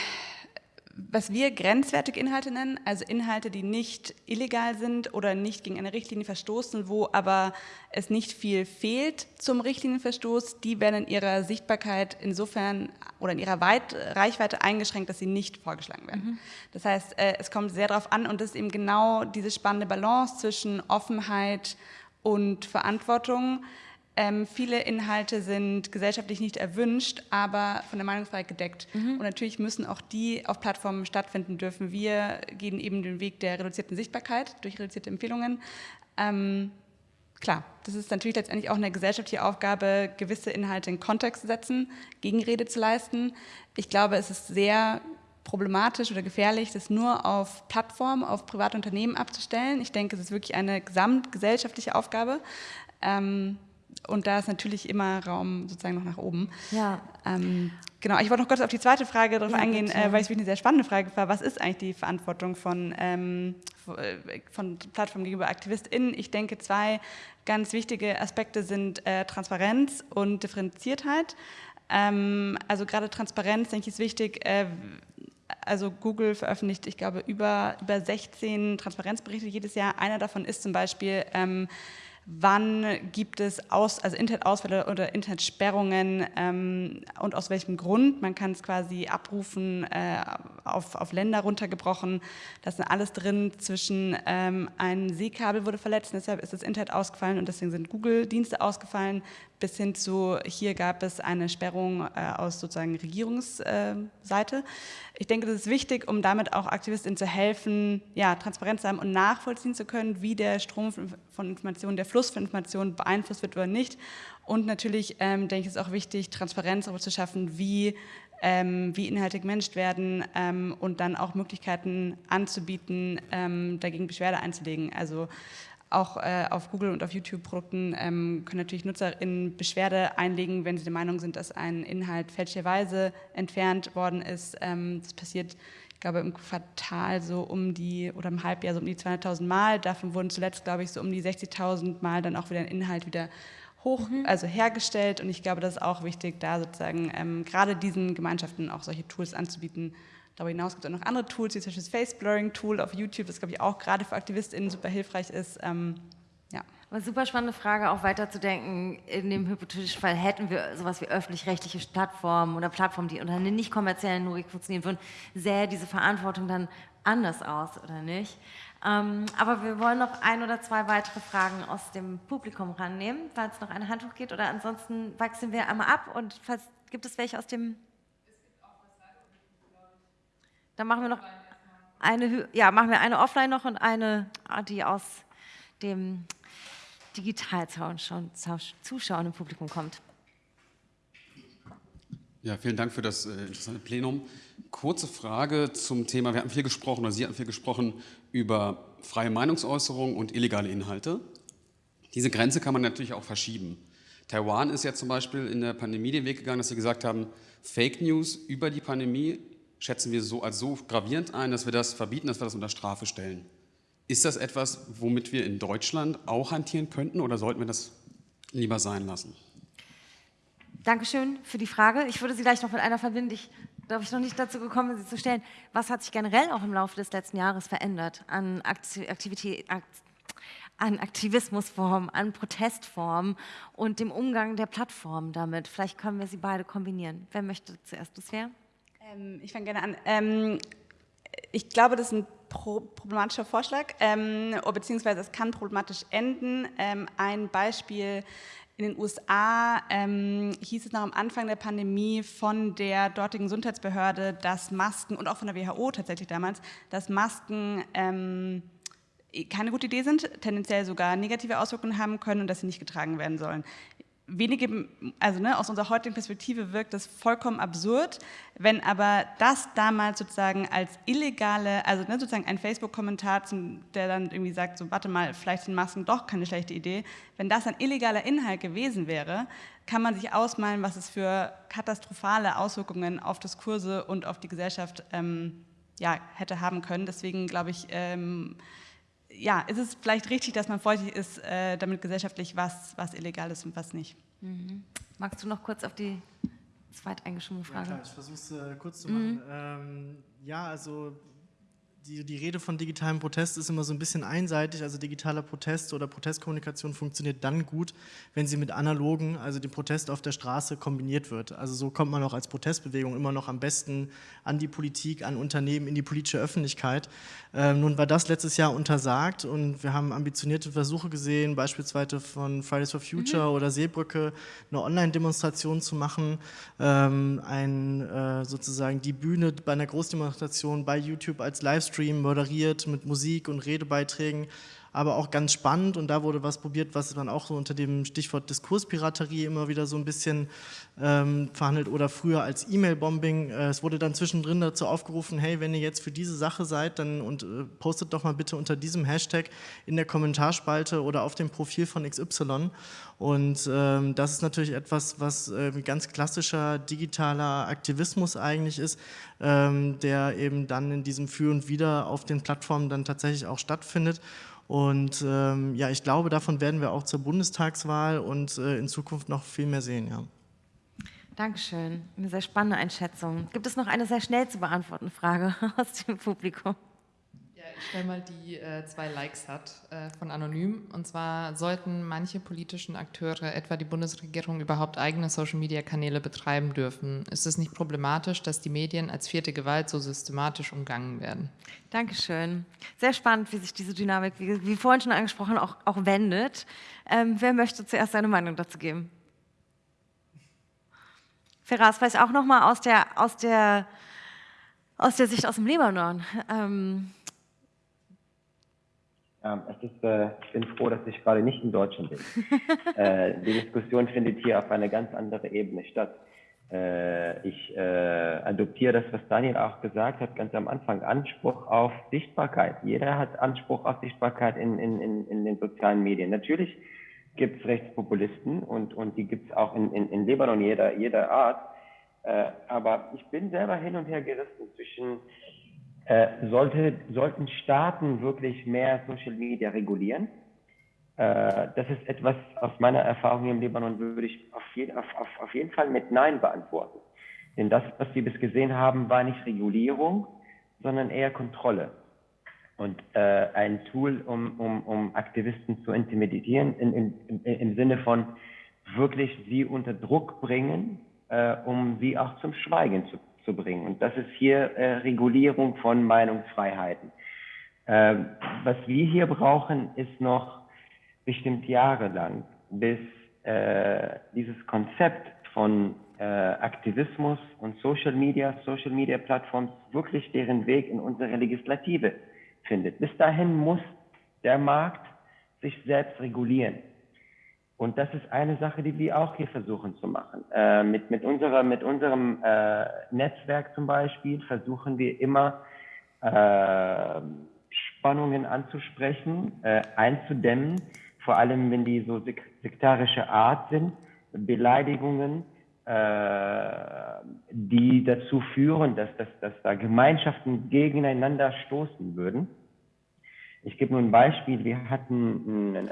was wir grenzwertige Inhalte nennen, also Inhalte, die nicht illegal sind oder nicht gegen eine Richtlinie verstoßen, wo aber es nicht viel fehlt zum Richtlinienverstoß, die werden in ihrer Sichtbarkeit insofern oder in ihrer Weit Reichweite eingeschränkt, dass sie nicht vorgeschlagen werden. Mhm. Das heißt, äh, es kommt sehr darauf an und das ist eben genau diese spannende Balance zwischen Offenheit und Verantwortung. Ähm, viele Inhalte sind gesellschaftlich nicht erwünscht, aber von der Meinungsfreiheit gedeckt. Mhm. Und natürlich müssen auch die auf Plattformen stattfinden dürfen. Wir gehen eben den Weg der reduzierten Sichtbarkeit durch reduzierte Empfehlungen. Ähm, klar, das ist natürlich letztendlich auch eine gesellschaftliche Aufgabe, gewisse Inhalte in Kontext zu setzen, Gegenrede zu leisten. Ich glaube, es ist sehr problematisch oder gefährlich, das nur auf Plattformen, auf private Unternehmen abzustellen. Ich denke, es ist wirklich eine gesamtgesellschaftliche Aufgabe. Ähm, und da ist natürlich immer Raum sozusagen noch nach oben. Ja. Ähm, genau, ich wollte noch kurz auf die zweite Frage darauf ja, eingehen, äh, weil ich wirklich eine sehr spannende Frage war. Was ist eigentlich die Verantwortung von, ähm, von Plattformen gegenüber AktivistInnen? Ich denke, zwei ganz wichtige Aspekte sind äh, Transparenz und Differenziertheit. Ähm, also gerade Transparenz, denke ich, ist wichtig. Äh, also Google veröffentlicht, ich glaube, über, über 16 Transparenzberichte jedes Jahr. Einer davon ist zum Beispiel, ähm, wann gibt es aus, also Internetausfälle oder Internetsperrungen ähm, und aus welchem Grund. Man kann es quasi abrufen, äh, auf, auf Länder runtergebrochen. Das ist alles drin zwischen ähm, ein Seekabel wurde verletzt, deshalb ist das Internet ausgefallen und deswegen sind Google-Dienste ausgefallen, bis hin zu, hier gab es eine Sperrung äh, aus sozusagen Regierungsseite. Äh, ich denke, das ist wichtig, um damit auch AktivistInnen zu helfen, ja, transparent zu haben und nachvollziehen zu können, wie der Strom von Informationen, der Fluss von Informationen beeinflusst wird oder nicht. Und natürlich ähm, denke ich, ist auch wichtig, Transparenz darüber zu schaffen, wie ähm, wie Inhalte gemanagt werden ähm, und dann auch Möglichkeiten anzubieten, ähm, dagegen Beschwerde einzulegen. Also auch äh, auf Google und auf YouTube-Produkten ähm, können natürlich NutzerInnen Beschwerde einlegen, wenn sie der Meinung sind, dass ein Inhalt fälschlicherweise entfernt worden ist. Ähm, das passiert, ich glaube, im Quartal so um die, oder im Halbjahr so um die 200.000 Mal. Davon wurden zuletzt, glaube ich, so um die 60.000 Mal dann auch wieder ein Inhalt wieder hoch, mhm. also hergestellt. Und ich glaube, das ist auch wichtig, da sozusagen ähm, gerade diesen Gemeinschaften auch solche Tools anzubieten. Darüber hinaus gibt es auch noch andere Tools, wie zum Beispiel das Face Blurring Tool auf YouTube, das glaube ich auch gerade für AktivistInnen super hilfreich ist. Ähm, ja. Aber super spannende Frage, auch weiterzudenken. In dem hypothetischen Fall hätten wir sowas wie öffentlich-rechtliche Plattformen oder Plattformen, die unter nicht kommerziellen Logik funktionieren würden, sähe diese Verantwortung dann anders aus, oder nicht? Ähm, aber wir wollen noch ein oder zwei weitere Fragen aus dem Publikum rannehmen, falls noch ein Handtuch geht. Oder ansonsten wechseln wir einmal ab. Und falls gibt es welche aus dem... Dann machen wir noch eine, ja, machen wir eine offline noch und eine, die aus dem Digitalzuschauern im Publikum kommt. Ja, vielen Dank für das äh, interessante Plenum. Kurze Frage zum Thema, wir hatten viel gesprochen, oder Sie hatten viel gesprochen über freie Meinungsäußerung und illegale Inhalte. Diese Grenze kann man natürlich auch verschieben. Taiwan ist ja zum Beispiel in der Pandemie den Weg gegangen, dass sie gesagt haben, Fake News über die Pandemie schätzen wir so als so gravierend ein, dass wir das verbieten, dass wir das unter Strafe stellen. Ist das etwas, womit wir in Deutschland auch hantieren könnten oder sollten wir das lieber sein lassen? Dankeschön für die Frage. Ich würde Sie gleich noch mit einer verbinden. Ich glaube ich noch nicht dazu gekommen, sie zu stellen. Was hat sich generell auch im Laufe des letzten Jahres verändert an Aktivität, an Aktivismusformen, an Protestformen und dem Umgang der Plattformen damit? Vielleicht können wir sie beide kombinieren. Wer möchte zuerst bisher? Ähm, ich fange gerne an. Ähm, ich glaube, das ist ein problematischer Vorschlag, ähm, beziehungsweise es kann problematisch enden. Ähm, ein Beispiel in den USA ähm, hieß es noch am Anfang der Pandemie von der dortigen Gesundheitsbehörde, dass Masken und auch von der WHO tatsächlich damals, dass Masken ähm, keine gute Idee sind, tendenziell sogar negative Auswirkungen haben können und dass sie nicht getragen werden sollen wenige, also ne, aus unserer heutigen Perspektive wirkt das vollkommen absurd, wenn aber das damals sozusagen als illegale, also ne, sozusagen ein Facebook-Kommentar, der dann irgendwie sagt, so warte mal, vielleicht sind Masken doch keine schlechte Idee, wenn das ein illegaler Inhalt gewesen wäre, kann man sich ausmalen, was es für katastrophale Auswirkungen auf Diskurse und auf die Gesellschaft ähm, ja, hätte haben können. Deswegen glaube ich, ähm, ja, ist es vielleicht richtig, dass man vorsichtig ist, äh, damit gesellschaftlich, was, was illegal ist und was nicht. Mhm. Magst du noch kurz auf die zweiteingeschobene Frage? Ja, klar, ich versuche es äh, kurz zu machen. Mhm. Ähm, ja, also die, die Rede von digitalem Protest ist immer so ein bisschen einseitig. Also digitaler Protest oder Protestkommunikation funktioniert dann gut, wenn sie mit analogen, also dem Protest auf der Straße kombiniert wird. Also so kommt man auch als Protestbewegung immer noch am besten an die Politik, an Unternehmen, in die politische Öffentlichkeit. Ähm, nun war das letztes Jahr untersagt und wir haben ambitionierte Versuche gesehen, beispielsweise von Fridays for Future mhm. oder Seebrücke, eine Online-Demonstration zu machen, ähm, ein, äh, sozusagen die Bühne bei einer Großdemonstration bei YouTube als Livestream Livestream moderiert mit Musik und Redebeiträgen, aber auch ganz spannend und da wurde was probiert, was man auch so unter dem Stichwort Diskurspiraterie immer wieder so ein bisschen ähm, verhandelt oder früher als E-Mail-Bombing. Äh, es wurde dann zwischendrin dazu aufgerufen, hey, wenn ihr jetzt für diese Sache seid, dann und äh, postet doch mal bitte unter diesem Hashtag in der Kommentarspalte oder auf dem Profil von XY. Und ähm, das ist natürlich etwas, was äh, ganz klassischer digitaler Aktivismus eigentlich ist, ähm, der eben dann in diesem Für und Wider auf den Plattformen dann tatsächlich auch stattfindet. Und ähm, ja, ich glaube, davon werden wir auch zur Bundestagswahl und äh, in Zukunft noch viel mehr sehen. Ja. Dankeschön. Eine sehr spannende Einschätzung. Gibt es noch eine sehr schnell zu beantwortende Frage [laughs] aus dem Publikum? Stelle mal die äh, zwei Likes hat äh, von Anonym. Und zwar sollten manche politischen Akteure, etwa die Bundesregierung, überhaupt eigene Social-Media-Kanäle betreiben dürfen. Ist es nicht problematisch, dass die Medien als vierte Gewalt so systematisch umgangen werden? Dankeschön. Sehr spannend, wie sich diese Dynamik, wie, wie vorhin schon angesprochen, auch, auch wendet. Ähm, wer möchte zuerst seine Meinung dazu geben? Feras, vielleicht auch nochmal aus der, aus, der, aus der Sicht aus dem Libanon. Ähm ähm, ist, äh, ich bin froh, dass ich gerade nicht in Deutschland bin. [laughs] äh, die Diskussion findet hier auf einer ganz anderen Ebene statt. Äh, ich äh, adoptiere das, was Daniel auch gesagt hat, ganz am Anfang, Anspruch auf Sichtbarkeit. Jeder hat Anspruch auf Sichtbarkeit in, in, in, in den sozialen Medien. Natürlich gibt es Rechtspopulisten und, und die gibt es auch in, in, in Libanon jeder, jeder Art. Äh, aber ich bin selber hin und her gerissen zwischen, äh, sollte, sollten Staaten wirklich mehr Social Media regulieren? Äh, das ist etwas aus meiner Erfahrung im Libanon, würde ich auf jeden, auf, auf, auf jeden Fall mit Nein beantworten. Denn das, was wir bis gesehen haben, war nicht Regulierung, sondern eher Kontrolle. Und äh, ein Tool, um, um, um Aktivisten zu intimidieren, in, in, im Sinne von wirklich sie unter Druck bringen, äh, um sie auch zum Schweigen zu, zu bringen. Und das ist hier äh, Regulierung von Meinungsfreiheiten. Äh, was wir hier brauchen, ist noch bestimmt jahrelang, bis äh, dieses Konzept von äh, Aktivismus und Social Media, Social Media Plattforms wirklich deren Weg in unsere Legislative findet. Bis dahin muss der Markt sich selbst regulieren. Und das ist eine Sache, die wir auch hier versuchen zu machen. Äh, mit, mit, unserer, mit unserem äh, Netzwerk zum Beispiel versuchen wir immer äh, Spannungen anzusprechen, äh, einzudämmen, vor allem wenn die so sektarische Art sind, Beleidigungen, äh, die dazu führen, dass, dass, dass da Gemeinschaften gegeneinander stoßen würden. Ich gebe nur ein Beispiel. Wir hatten ein,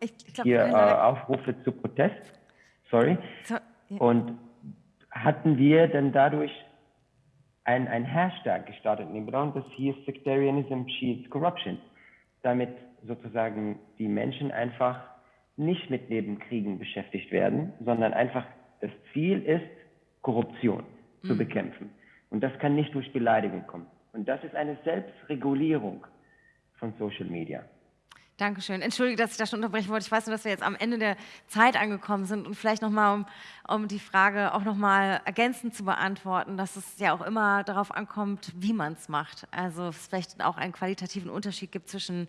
ich, ich glaub, hier äh, Aufrufe zu Protest. Sorry. So, ja. Und hatten wir dann dadurch ein, ein Hashtag gestartet in Libanon, das hieß Sectarianism Cheats Corruption. Damit sozusagen die Menschen einfach nicht mit Nebenkriegen beschäftigt werden, sondern einfach das Ziel ist, Korruption mhm. zu bekämpfen. Und das kann nicht durch Beleidigung kommen. Und das ist eine Selbstregulierung von Social Media. Dankeschön. Entschuldige, dass ich da schon unterbrechen wollte. Ich weiß nur, dass wir jetzt am Ende der Zeit angekommen sind und vielleicht nochmal, um, um die Frage auch nochmal ergänzend zu beantworten, dass es ja auch immer darauf ankommt, wie man es macht. Also es vielleicht auch einen qualitativen Unterschied gibt zwischen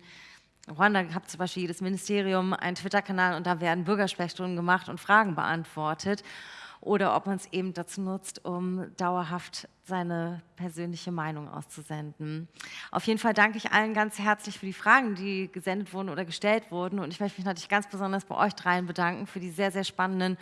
Ruanda hat zum Beispiel jedes Ministerium einen Twitter-Kanal und da werden Bürgersprechstunden gemacht und Fragen beantwortet. Oder ob man es eben dazu nutzt, um dauerhaft seine persönliche Meinung auszusenden. Auf jeden Fall danke ich allen ganz herzlich für die Fragen, die gesendet wurden oder gestellt wurden. Und ich möchte mich natürlich ganz besonders bei euch dreien bedanken für die sehr, sehr spannenden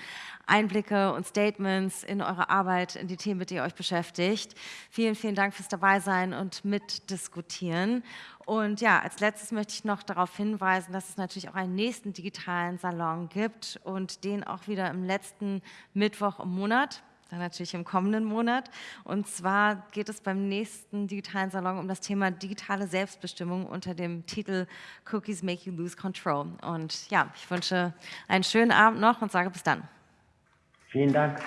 Einblicke und Statements in eure Arbeit, in die Themen, mit denen ihr euch beschäftigt. Vielen, vielen Dank fürs Dabeisein und Mitdiskutieren. Und ja, als letztes möchte ich noch darauf hinweisen, dass es natürlich auch einen nächsten digitalen Salon gibt und den auch wieder im letzten Mittwoch im Monat dann natürlich im kommenden Monat. Und zwar geht es beim nächsten digitalen Salon um das Thema digitale Selbstbestimmung unter dem Titel Cookies Make You Lose Control. Und ja, ich wünsche einen schönen Abend noch und sage bis dann. Vielen Dank.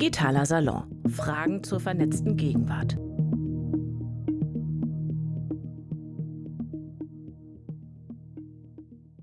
Digitaler Salon. Fragen zur vernetzten Gegenwart.